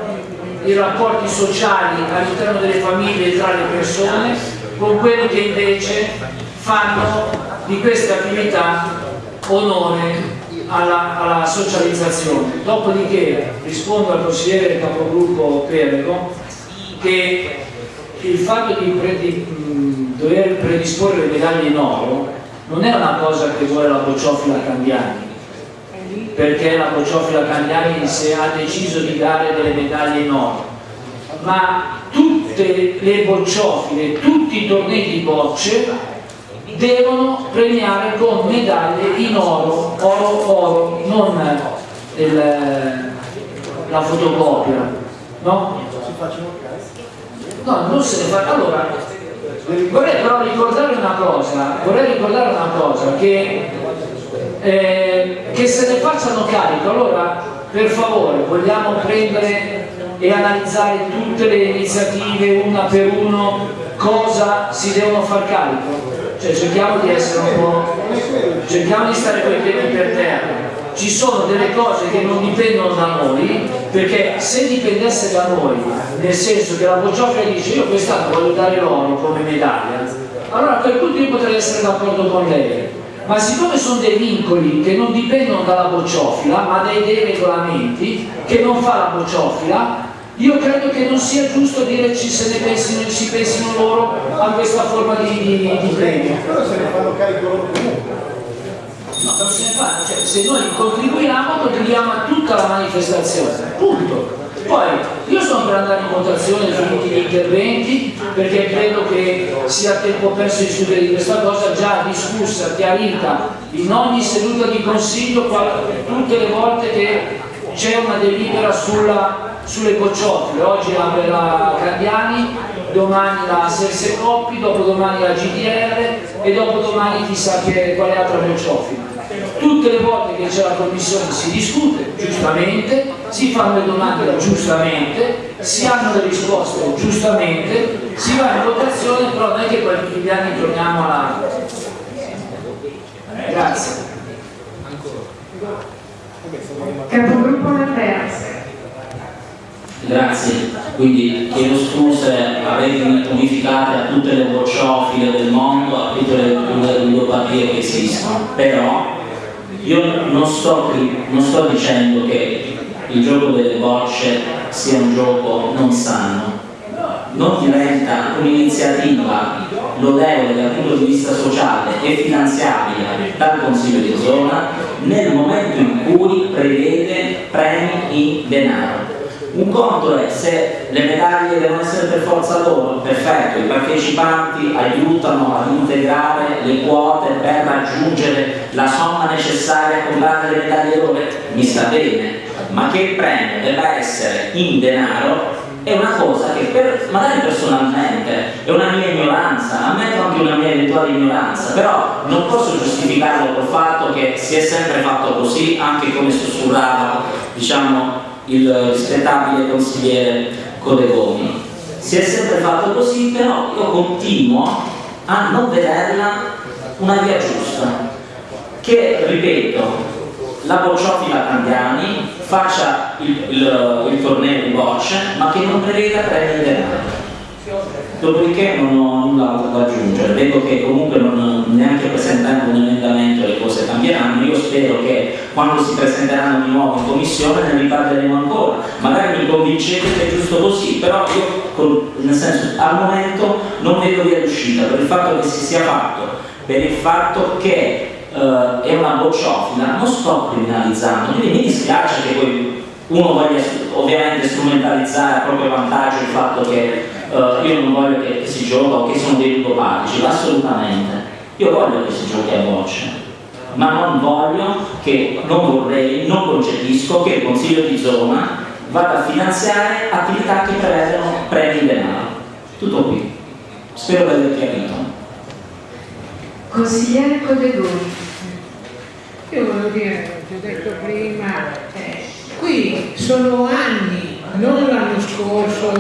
i rapporti sociali all'interno delle famiglie e tra le persone con quelli che invece fanno di queste attività onore alla, alla socializzazione. Dopodiché rispondo al consigliere capogruppo Perego che il fatto di, pre, di mh, dover predisporre le medaglie in oro non è una cosa che vuole la bocciofila Candiani perché la bocciofila Candiani se ha deciso di dare delle medaglie in oro ma tutte le bocciofile, tutti i tornei di bocce devono premiare con medaglie in oro, oro, oro, non il, la fotocopia, no? No, non se ne fa. Allora, vorrei però ricordare una cosa, ricordare una cosa, che, eh, che se ne facciano carico, allora per favore vogliamo prendere e analizzare tutte le iniziative una per uno cosa si devono far carico? Cioè cerchiamo di essere un po' cerchiamo di stare con i piedi per terra ci sono delle cose che non dipendono da noi perché se dipendesse da noi nel senso che la Bocciofila dice io quest'anno voglio dare l'oro come medaglia allora a quel punto io potrei essere d'accordo con lei ma siccome sono dei vincoli che non dipendono dalla bocciofila ma dai, dei regolamenti che non fa la bocciofila io credo che non sia giusto dire ci se ne pensino, ci pensino loro a questa forma di, di, di premio. Però se ne fanno carico loro comunque. No, non se ne fa, cioè se noi contribuiamo contribuiamo a tutta la manifestazione, punto. Poi io sono per andare in votazione sui gli interventi perché credo che sia tempo perso di discutere di questa cosa già discussa, chiarita in ogni seduta di consiglio tutte le volte che c'è una delibera sulla sulle bocciofile, oggi apre la Candiani, domani la Serse Coppi, dopodomani la GDR e dopodomani chissà che, quale altra bocciofila. Tutte le volte che c'è la commissione si discute, giustamente, si fanno le domande giustamente, si hanno le risposte giustamente, si va in votazione, però non è che poi tutti gli anni torniamo alla... Grazie. Capogruppo Matteas. Grazie, quindi chiedo scuse, avete unificate a tutte le bocciofile del mondo, a tutte le, le ludopatie che esistono, però io non sto, non sto dicendo che il gioco delle bocce sia un gioco non sano, non diventa un'iniziativa lodevole dal punto di vista sociale e finanziabile dal Consiglio di zona nel momento in cui prevede premi in denaro un conto è se le medaglie devono essere per forza loro, perfetto, i partecipanti aiutano ad integrare le quote per raggiungere la somma necessaria a comprare le medaglie loro, mi sta bene, ma che il premio debba essere in denaro è una cosa che per, magari personalmente è una mia ignoranza, ammetto anche una mia eventuale ignoranza, però non posso giustificarlo col fatto che si è sempre fatto così, anche come sussurrava diciamo, il rispettabile consigliere Codegoni. Si è sempre fatto così, però io continuo a non vederla una via giusta, che, ripeto, la bocciofila Candiani faccia il, il, il torneo di bocce, ma che non preveda premi denaro dopodiché non ho null'altro da aggiungere. Vedo che comunque non, neanche presentando un emendamento le cose cambieranno. Io spero che quando si presenteranno di nuovo in commissione ne riparleremo ancora. Magari mi convincete che è giusto così però io nel senso al momento non vedo via d'uscita per il fatto che si sia fatto per il fatto che uh, è una bocciofila. Non sto criminalizzando quindi mi dispiace che voi uno voglia ovviamente strumentalizzare a proprio vantaggio il fatto che uh, io non voglio che, che, si gioca o che sono dei ludopatici, assolutamente. Io voglio che si giochi a bocce, ma non voglio che, non vorrei, non concepisco che il Consiglio di zona vada a finanziare attività che prevedono premi in denaro. Tutto qui. Spero di aver chiarito. Consigliere Codegoni. Io voglio dire, ti ho detto prima, eh, qui sono anni non l'anno scorso,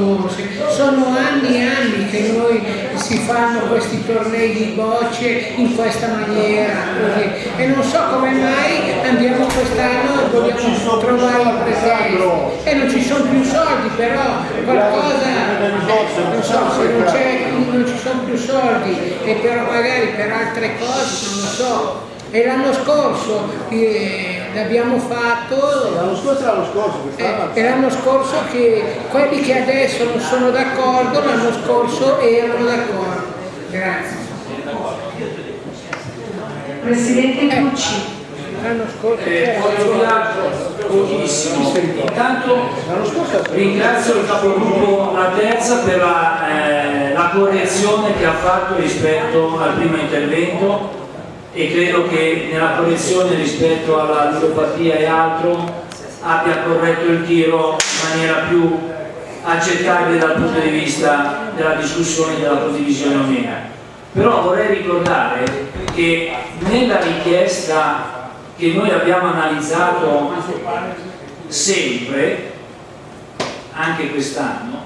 sono anni e anni che noi si fanno questi tornei di bocce in questa maniera così. e non so come mai andiamo quest'anno e vogliamo trovare il pretesto e non ci sono più soldi però qualcosa non so se non, non ci sono più soldi e però magari per altre cose non lo so. E l'anno scorso eh, l'abbiamo fatto. L'anno scorso l'anno scorso eh, l'anno scorso che quelli che adesso non sono d'accordo l'anno scorso erano d'accordo. Grazie. Presidente Cucci. l'anno scorso eh, pochissimo intanto ringrazio il capogruppo La Terza per la, eh, la correzione che ha fatto rispetto al primo intervento e credo che nella correzione rispetto alla ludopatia e altro abbia corretto il tiro in maniera più accettabile dal punto di vista della discussione della condivisione o meno. Però vorrei ricordare che nella richiesta che noi abbiamo analizzato sempre, anche quest'anno,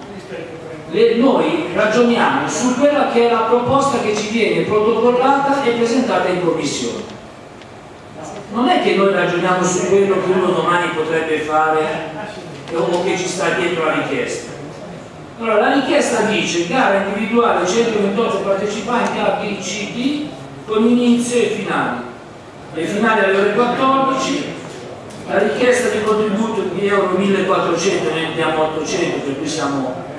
noi ragioniamo su quella che è la proposta che ci viene protocollata e presentata in commissione. Non è che noi ragioniamo su quello che uno domani potrebbe fare o che ci sta dietro la richiesta. Allora, la richiesta dice gara individuale 128 partecipanti A, B, con inizio e finale. Le finali alle ore 14, la richiesta di contributo di euro 1400, noi diamo 800 per cui siamo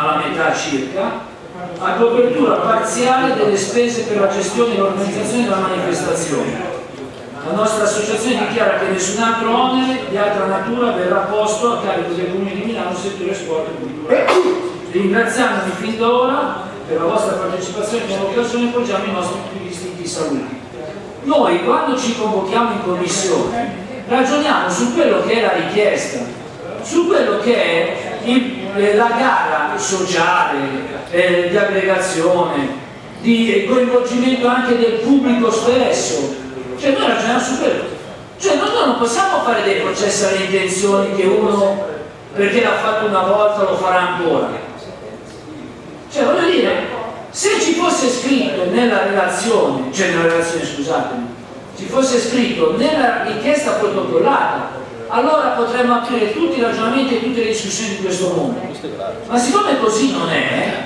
alla metà circa, a copertura parziale delle spese per la gestione e l'organizzazione della manifestazione. La nostra associazione dichiara che nessun altro onere di altra natura verrà posto a carico del Comune di Milano settore sport e cultura. Ringraziandovi fin d'ora per la vostra partecipazione e l'occasione poggiamo i nostri più distinti saluti. Noi quando ci convochiamo in commissione ragioniamo su quello che è la richiesta, su quello che è il eh, la gara sociale, eh, di aggregazione, di coinvolgimento anche del pubblico stesso, cioè noi ragioniamo su quello. Cioè noi non possiamo fare dei processi alle intenzioni che uno, perché l'ha fatto una volta, lo farà ancora. Cioè voglio dire, se ci fosse scritto nella relazione, cioè nella relazione scusatemi, ci fosse scritto nella richiesta protocollata allora potremmo aprire tutti i ragionamenti e tutte le discussioni di questo mondo. Ma siccome così non è,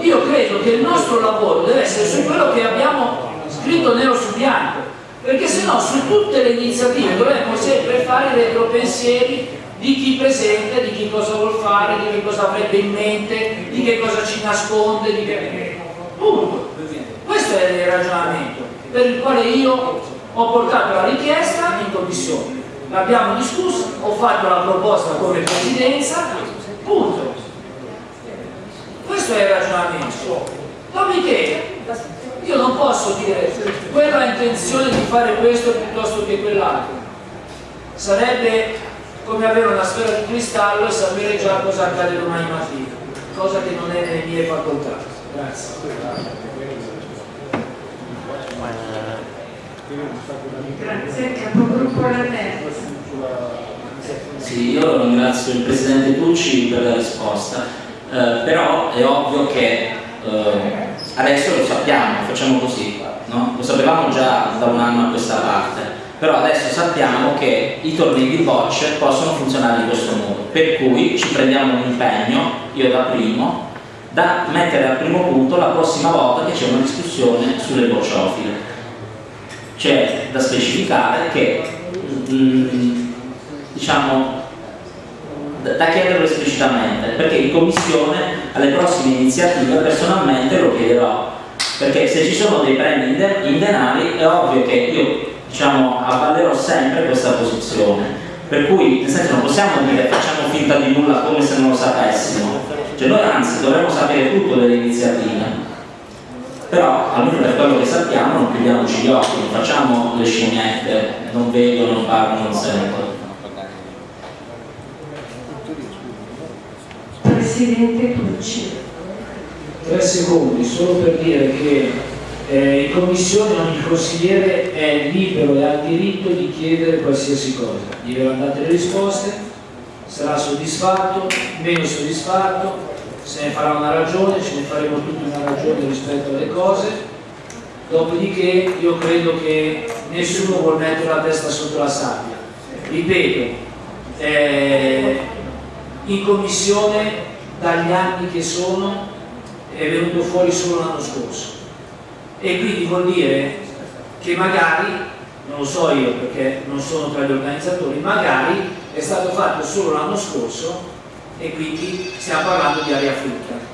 io credo che il nostro lavoro deve essere su quello che abbiamo scritto nero su bianco, perché se no su tutte le iniziative dovremmo sempre fare retropensieri di chi presenta, di chi cosa vuol fare, di che cosa avrebbe in mente, di che cosa ci nasconde, di che... Punto. Questo è il ragionamento per il quale io ho portato la richiesta in commissione l'abbiamo discusso, ho fatto la proposta come presidenza, punto. Questo è il ragionamento. Dopodiché io non posso dire quello ha intenzione di fare questo piuttosto che quell'altro. Sarebbe come avere una sfera di cristallo e sapere già cosa accade domani mattina, cosa che non è nelle mie facoltà. Grazie. Grazie, capogruppo Sì, io ringrazio il Presidente Tucci per la risposta, eh, però è ovvio che eh, adesso lo sappiamo, facciamo così, no? lo sapevamo già da un anno a questa parte, però adesso sappiamo che i tornei di bocce possono funzionare in questo modo, per cui ci prendiamo un impegno, io da primo, da mettere al primo punto la prossima volta che c'è una discussione sulle bocciofile c'è da specificare che mm, diciamo da chiederlo esplicitamente perché in commissione alle prossime iniziative personalmente lo chiederò perché se ci sono dei premi in denari è ovvio che io diciamo avvalerò sempre questa posizione Per cui, nel senso, non possiamo dire facciamo finta di nulla come se non lo sapessimo. Cioè noi anzi dovremmo sapere tutto delle iniziative. Però, almeno per quello che sappiamo, non chiudiamoci gli occhi, non facciamo le scimmiette, non vedo, non parlo, non sento. Presidente Tucci. Tre secondi, solo per dire che eh, in commissione ogni consigliere è libero e ha il diritto di chiedere qualsiasi cosa. Gli verranno date le risposte, sarà soddisfatto, meno soddisfatto, se ne farà una ragione, ce ne faremo tutti una ragione rispetto alle cose. Dopodiché io credo che nessuno vuole mettere la testa sotto la sabbia. Ripeto, eh, in commissione dagli anni che sono è venuto fuori solo l'anno scorso e quindi vuol dire che magari, non lo so io perché non sono tra gli organizzatori, magari è stato fatto solo l'anno scorso e quindi stiamo parlando di aria fritta.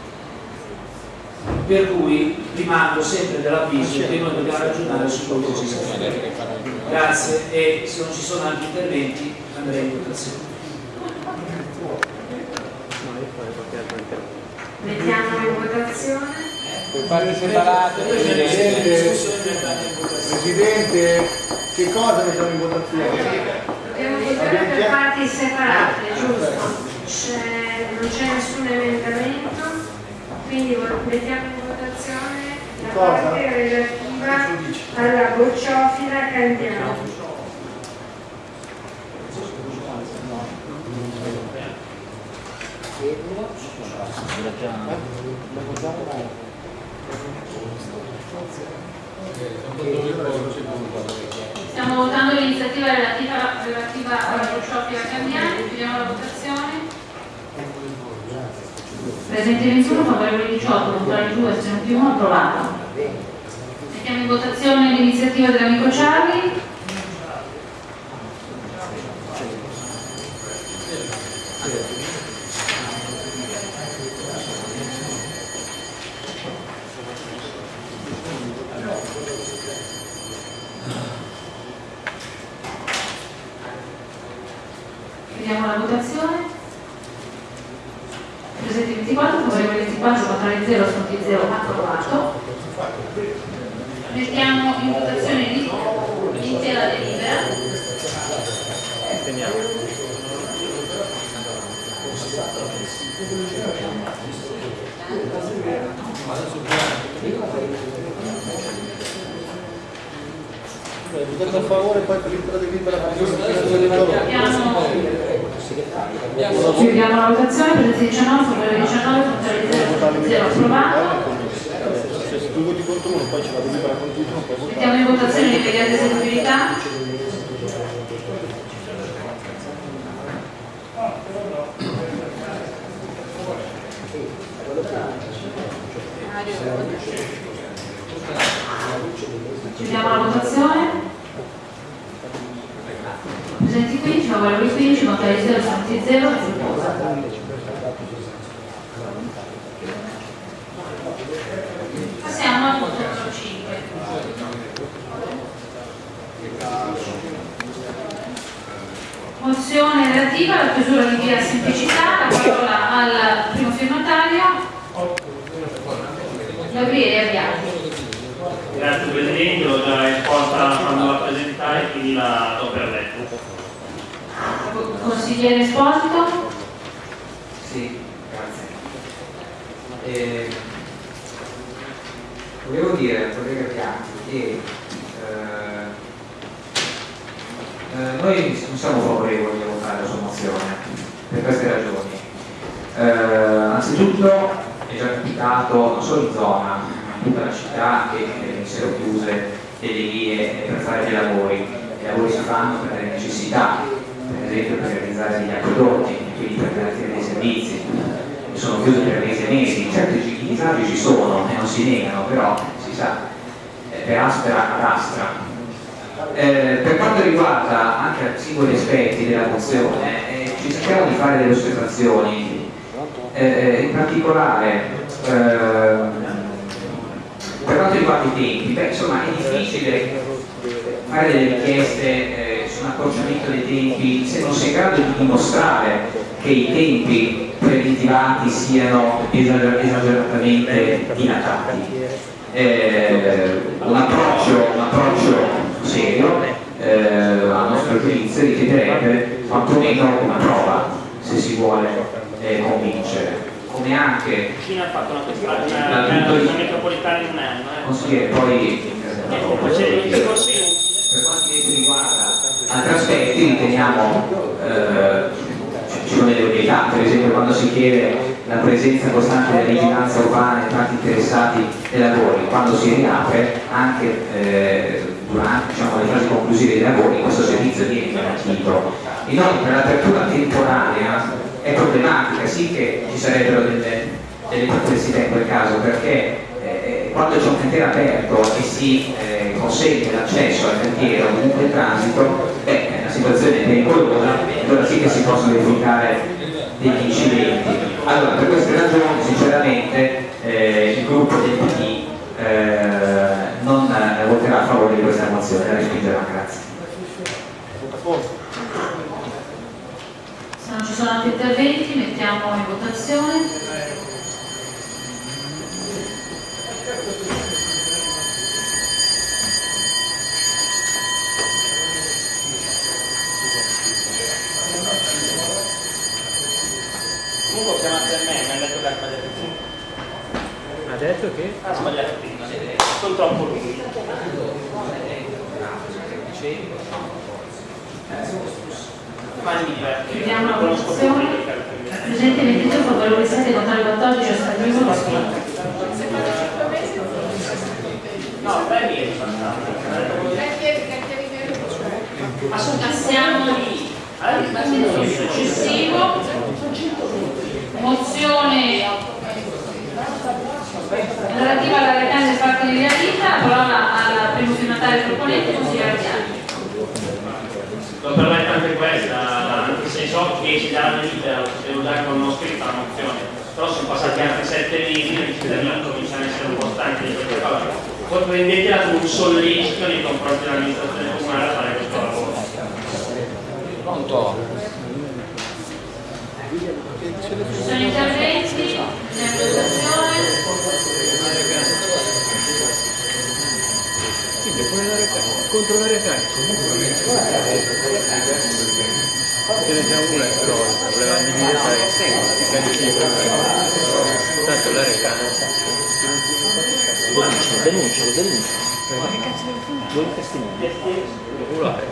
Per cui rimango sempre dell'avviso che noi dobbiamo ragionare su quello che ci sta Grazie e se non ci sono altri interventi andrei in votazione. Mettiamo in votazione. Per parti separate, Presidente, Presidente, che cosa mettiamo in votazione? Dobbiamo votare per parti separate, giusto? Non c'è nessun emendamento, quindi mettiamo in votazione la Cosa? parte relativa alla bocciofila Candiano. Stiamo votando l'iniziativa relativa, relativa alla workshop Candiani, chiudiamo la votazione. Presente 21, favorevoli 18, contrari 2, astenuti 1, approvato. Mettiamo in votazione l'iniziativa dell'amico Ciarli. Chiudiamo la votazione. Presenti 24, favorevoli 24, contrari 0, astenuti 0, approvato. Mettiamo in votazione l'in- l'intera delibera. Votate a favore poi per l'intera delibera per il Chiudiamo la votazione, presenti 19, favorevoli 19, contrari 0, astenuti 0, approvato. Se tu voti contro uno poi c'è la delibera continua, poi votare. Mettiamo in votazione l'immediata eseguibilità. Chiudiamo la votazione. Presenti 15, favorevoli 15, contrari 0, astenuti 0, Passiamo al punto numero 5. Mozione relativa alla chiusura di via Semplicità, la parola al primo firmatario, Gabriele Abbiati. Grazie Presidente, l'ho già esposta quando la presentai, quindi la do per letto. Consigliere Esposito, Sì, grazie. Eh, volevo dire al collega Piatti che eh, eh, noi non siamo favorevoli a votare la sua mozione per queste ragioni. Eh, anzitutto è già capitato non solo in zona, ma in tutta la città che eh, venissero chiuse delle vie per fare dei lavori. I lavori si fanno per delle necessità, esempio per realizzare degli acquedotti, quindi per garantire dei servizi, sono chiusi per mesi e mesi, certo i disagi ci sono e non si negano, però si sa, eh, per aspera ad astra. Eh, per quanto riguarda anche singoli aspetti della mozione, eh, ci cerchiamo di fare delle osservazioni, eh, in particolare ehm, per quanto riguarda i tempi, beh, insomma è difficile fare delle richieste l'accorciamento dei tempi, se non si è in grado di dimostrare che i tempi preventivati siano esager- esageratamente dilatati. Eh, un, approccio, serio eh, a nostro giudizio richiederebbe quantomeno una prova se si vuole eh, convincere come anche Cina ha fatto una questione, La metropolitana in un anno. Eh. consigliere poi Eh, c'è il discorso in- per quanto riguarda altri aspetti riteniamo eh, ci sono delle novità, per esempio quando si chiede la presenza costante della vigilanza urbana e tanti interessati ai lavori, quando si riapre anche eh, durante diciamo, le fasi conclusive dei lavori questo servizio viene garantito. Inoltre l'apertura temporanea è problematica, sì che ci sarebbero delle, delle perplessità in quel caso perché eh, quando c'è un cantiere aperto e si eh, consente l'accesso al cantiere o comunque transito, beh, è una situazione pericolosa, allora sì che si possono verificare degli incidenti. Allora, per queste ragioni, sinceramente, eh, il gruppo del PD eh, non voterà a favore di questa mozione, la respingerà, grazie. Se non ci sono altri interventi mettiamo in votazione. Comunque ho chiamato a me, mi ha detto che ha sbagliato il punto. Ha detto che? Ha sbagliato il punto. Sono troppo lunghi. Fammi dire, Chiudiamo la conosco cartoni. Presente 22 favorevoli 7 contrari 14 astenuto respinto. No, dai ieri Passiamo al punto successivo. Mozione relativa alla realtà del fatto di vita, la parola al primo firmatario proponente, consigliere Ardiani. Lo permette anche questa, anche se so che ci dà la vita, devo dare con uno scritto la mozione, però sono passati anche sette mesi e i cittadini cominciano a essere un po' stanchi di queste cose. Poi prendetela come un sollecito nei confronti dell'amministrazione comunale a fare questo lavoro. Pronto? Ci sono interventi Contro la recarica. Ce ne siamo una però, voleva dividere tra i carichi Tanto la recarica. Denuncialo, denuncialo, denuncialo. Ma che cazzo vuoi testimoni? Regolare.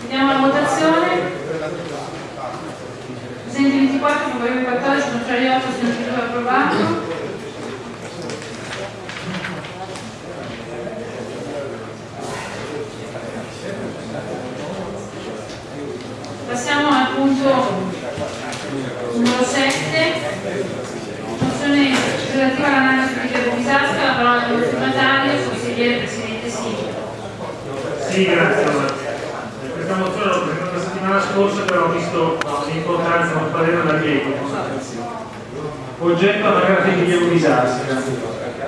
Vediamo votazione. Presenti 24, favorevoli 14, contrari 8, astenuti 2, approvato. Passiamo al punto numero 7, mozione relativa all'analisi di Bisasca, la parola del firmatario, consigliere Presidente Silvio. Sì, grazie. allora. Eh, Questa mozione l'ho presentata la settimana scorsa, però visto l'importanza del parere da Diego. Oggetto anagrafiche di Diego Disasca.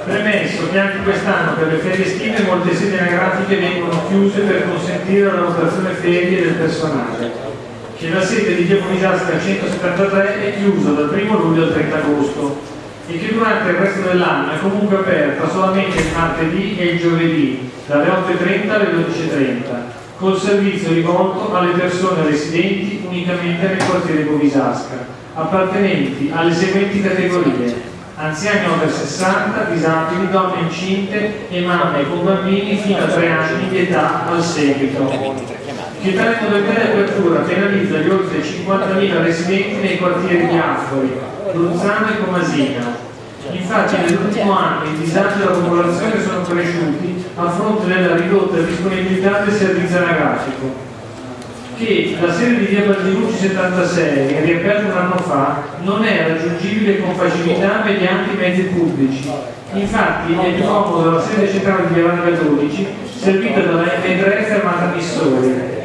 Premesso che anche quest'anno per le ferie estive molte sedi anagrafiche vengono chiuse per consentire la rotazione ferie del personale. Che la sede di Diego Disasca 173 è chiusa dal 1 luglio al 30 agosto e che durante il resto dell'anno è comunque aperta solamente il martedì e il giovedì dalle 8.30 alle 12.30 col servizio rivolto alle persone residenti unicamente nel quartiere Bovisasca appartenenti alle seguenti categorie anziani over 60, disabili, donne incinte e mamme con bambini fino a 3 anni di età al seguito che tale modalità di apertura penalizza gli oltre 50.000 residenti nei quartieri di Affori, Luzzano e Comasina. Infatti nell'ultimo anno i disagi della popolazione sono cresciuti a fronte della ridotta disponibilità del servizio anagrafico, che la sede di via Baldinucci 76, riaperta un anno fa, non è raggiungibile con facilità mediante i mezzi pubblici. Infatti è più comodo la sede centrale di via Varga 12, servita dalla M3 fermata Missori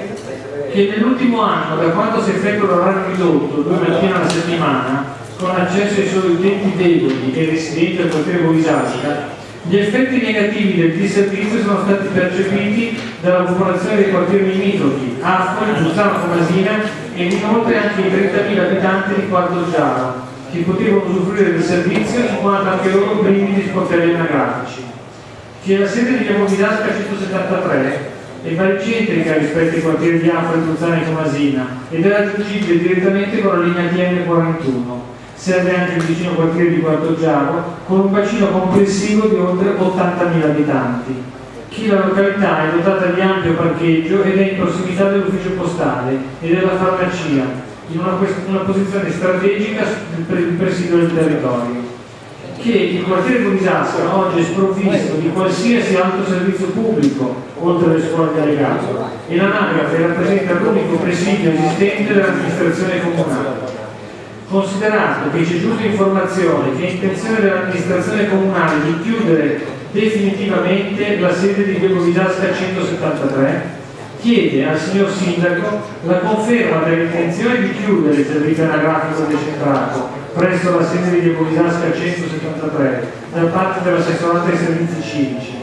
che nell'ultimo anno, da quando si effettua l'orario ridotto, due mattine alla settimana, con accesso ai soli utenti deboli e residenti al quartiere Bovisasca, Gli effetti negativi del disservizio sono stati percepiti dalla popolazione dei quartieri limitrofi, Ascoli, Giussano Comasina e inoltre anche i 30.000 abitanti di Quarto Giaro, che potevano usufruire del servizio in quanto anche loro privi di sportelli anagrafici. Che la sede di Viamo Vidasca 173 è baricentrica rispetto ai quartieri di Afro, Tuzzana e Comasina ed è raggiungibile direttamente con la linea TN41 serve anche il vicino quartiere di Quarto Giaro, con un bacino complessivo di oltre 80.000 abitanti. Chi la località è dotata di ampio parcheggio ed è in prossimità dell'ufficio postale e della farmacia, in una, una posizione strategica del presidio del territorio. Che il quartiere Burisasca oggi è sprovvisto di qualsiasi altro servizio pubblico, oltre alle scuole di allegato, e l'anagrafe rappresenta l'unico presidio esistente dell'amministrazione comunale considerato che c'è giusta informazione che è intenzione dell'amministrazione comunale di chiudere definitivamente la sede di Via Vidasca 173, chiede al signor Sindaco la conferma dell'intenzione di chiudere il servizio anagrafico decentrato presso la sede di Via Vidasca 173 da parte dell'assessorato ai servizi civici.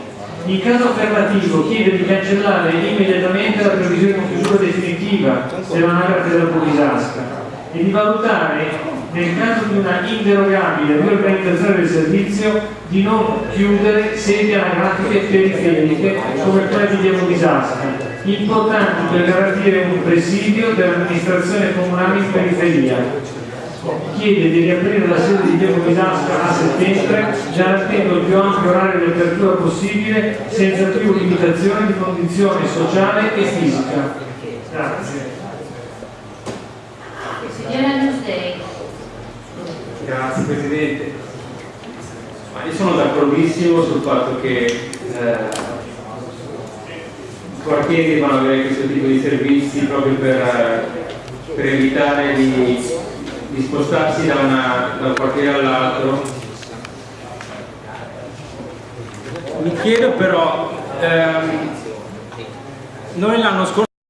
In caso affermativo chiede di cancellare immediatamente la previsione di chiusura definitiva dell'anagrafe della Bovisasca e di valutare nel caso di una inderogabile riorganizzazione del servizio di non chiudere sedi anagrafiche periferiche come quelle di Diamo Disasca, importanti per garantire un presidio dell'amministrazione comunale in periferia. Chiede di riaprire la sede di Diamo Disasca a settembre, garantendo il più ampio orario di apertura possibile senza più limitazioni di condizione sociale e fisica. Grazie. Grazie Presidente. Ma io sono d'accordissimo sul fatto che eh, i quartieri devono avere questo tipo di servizi proprio per, per evitare di, di, spostarsi da, una, da un quartiere all'altro. Mi chiedo però, ehm, noi l'anno scorso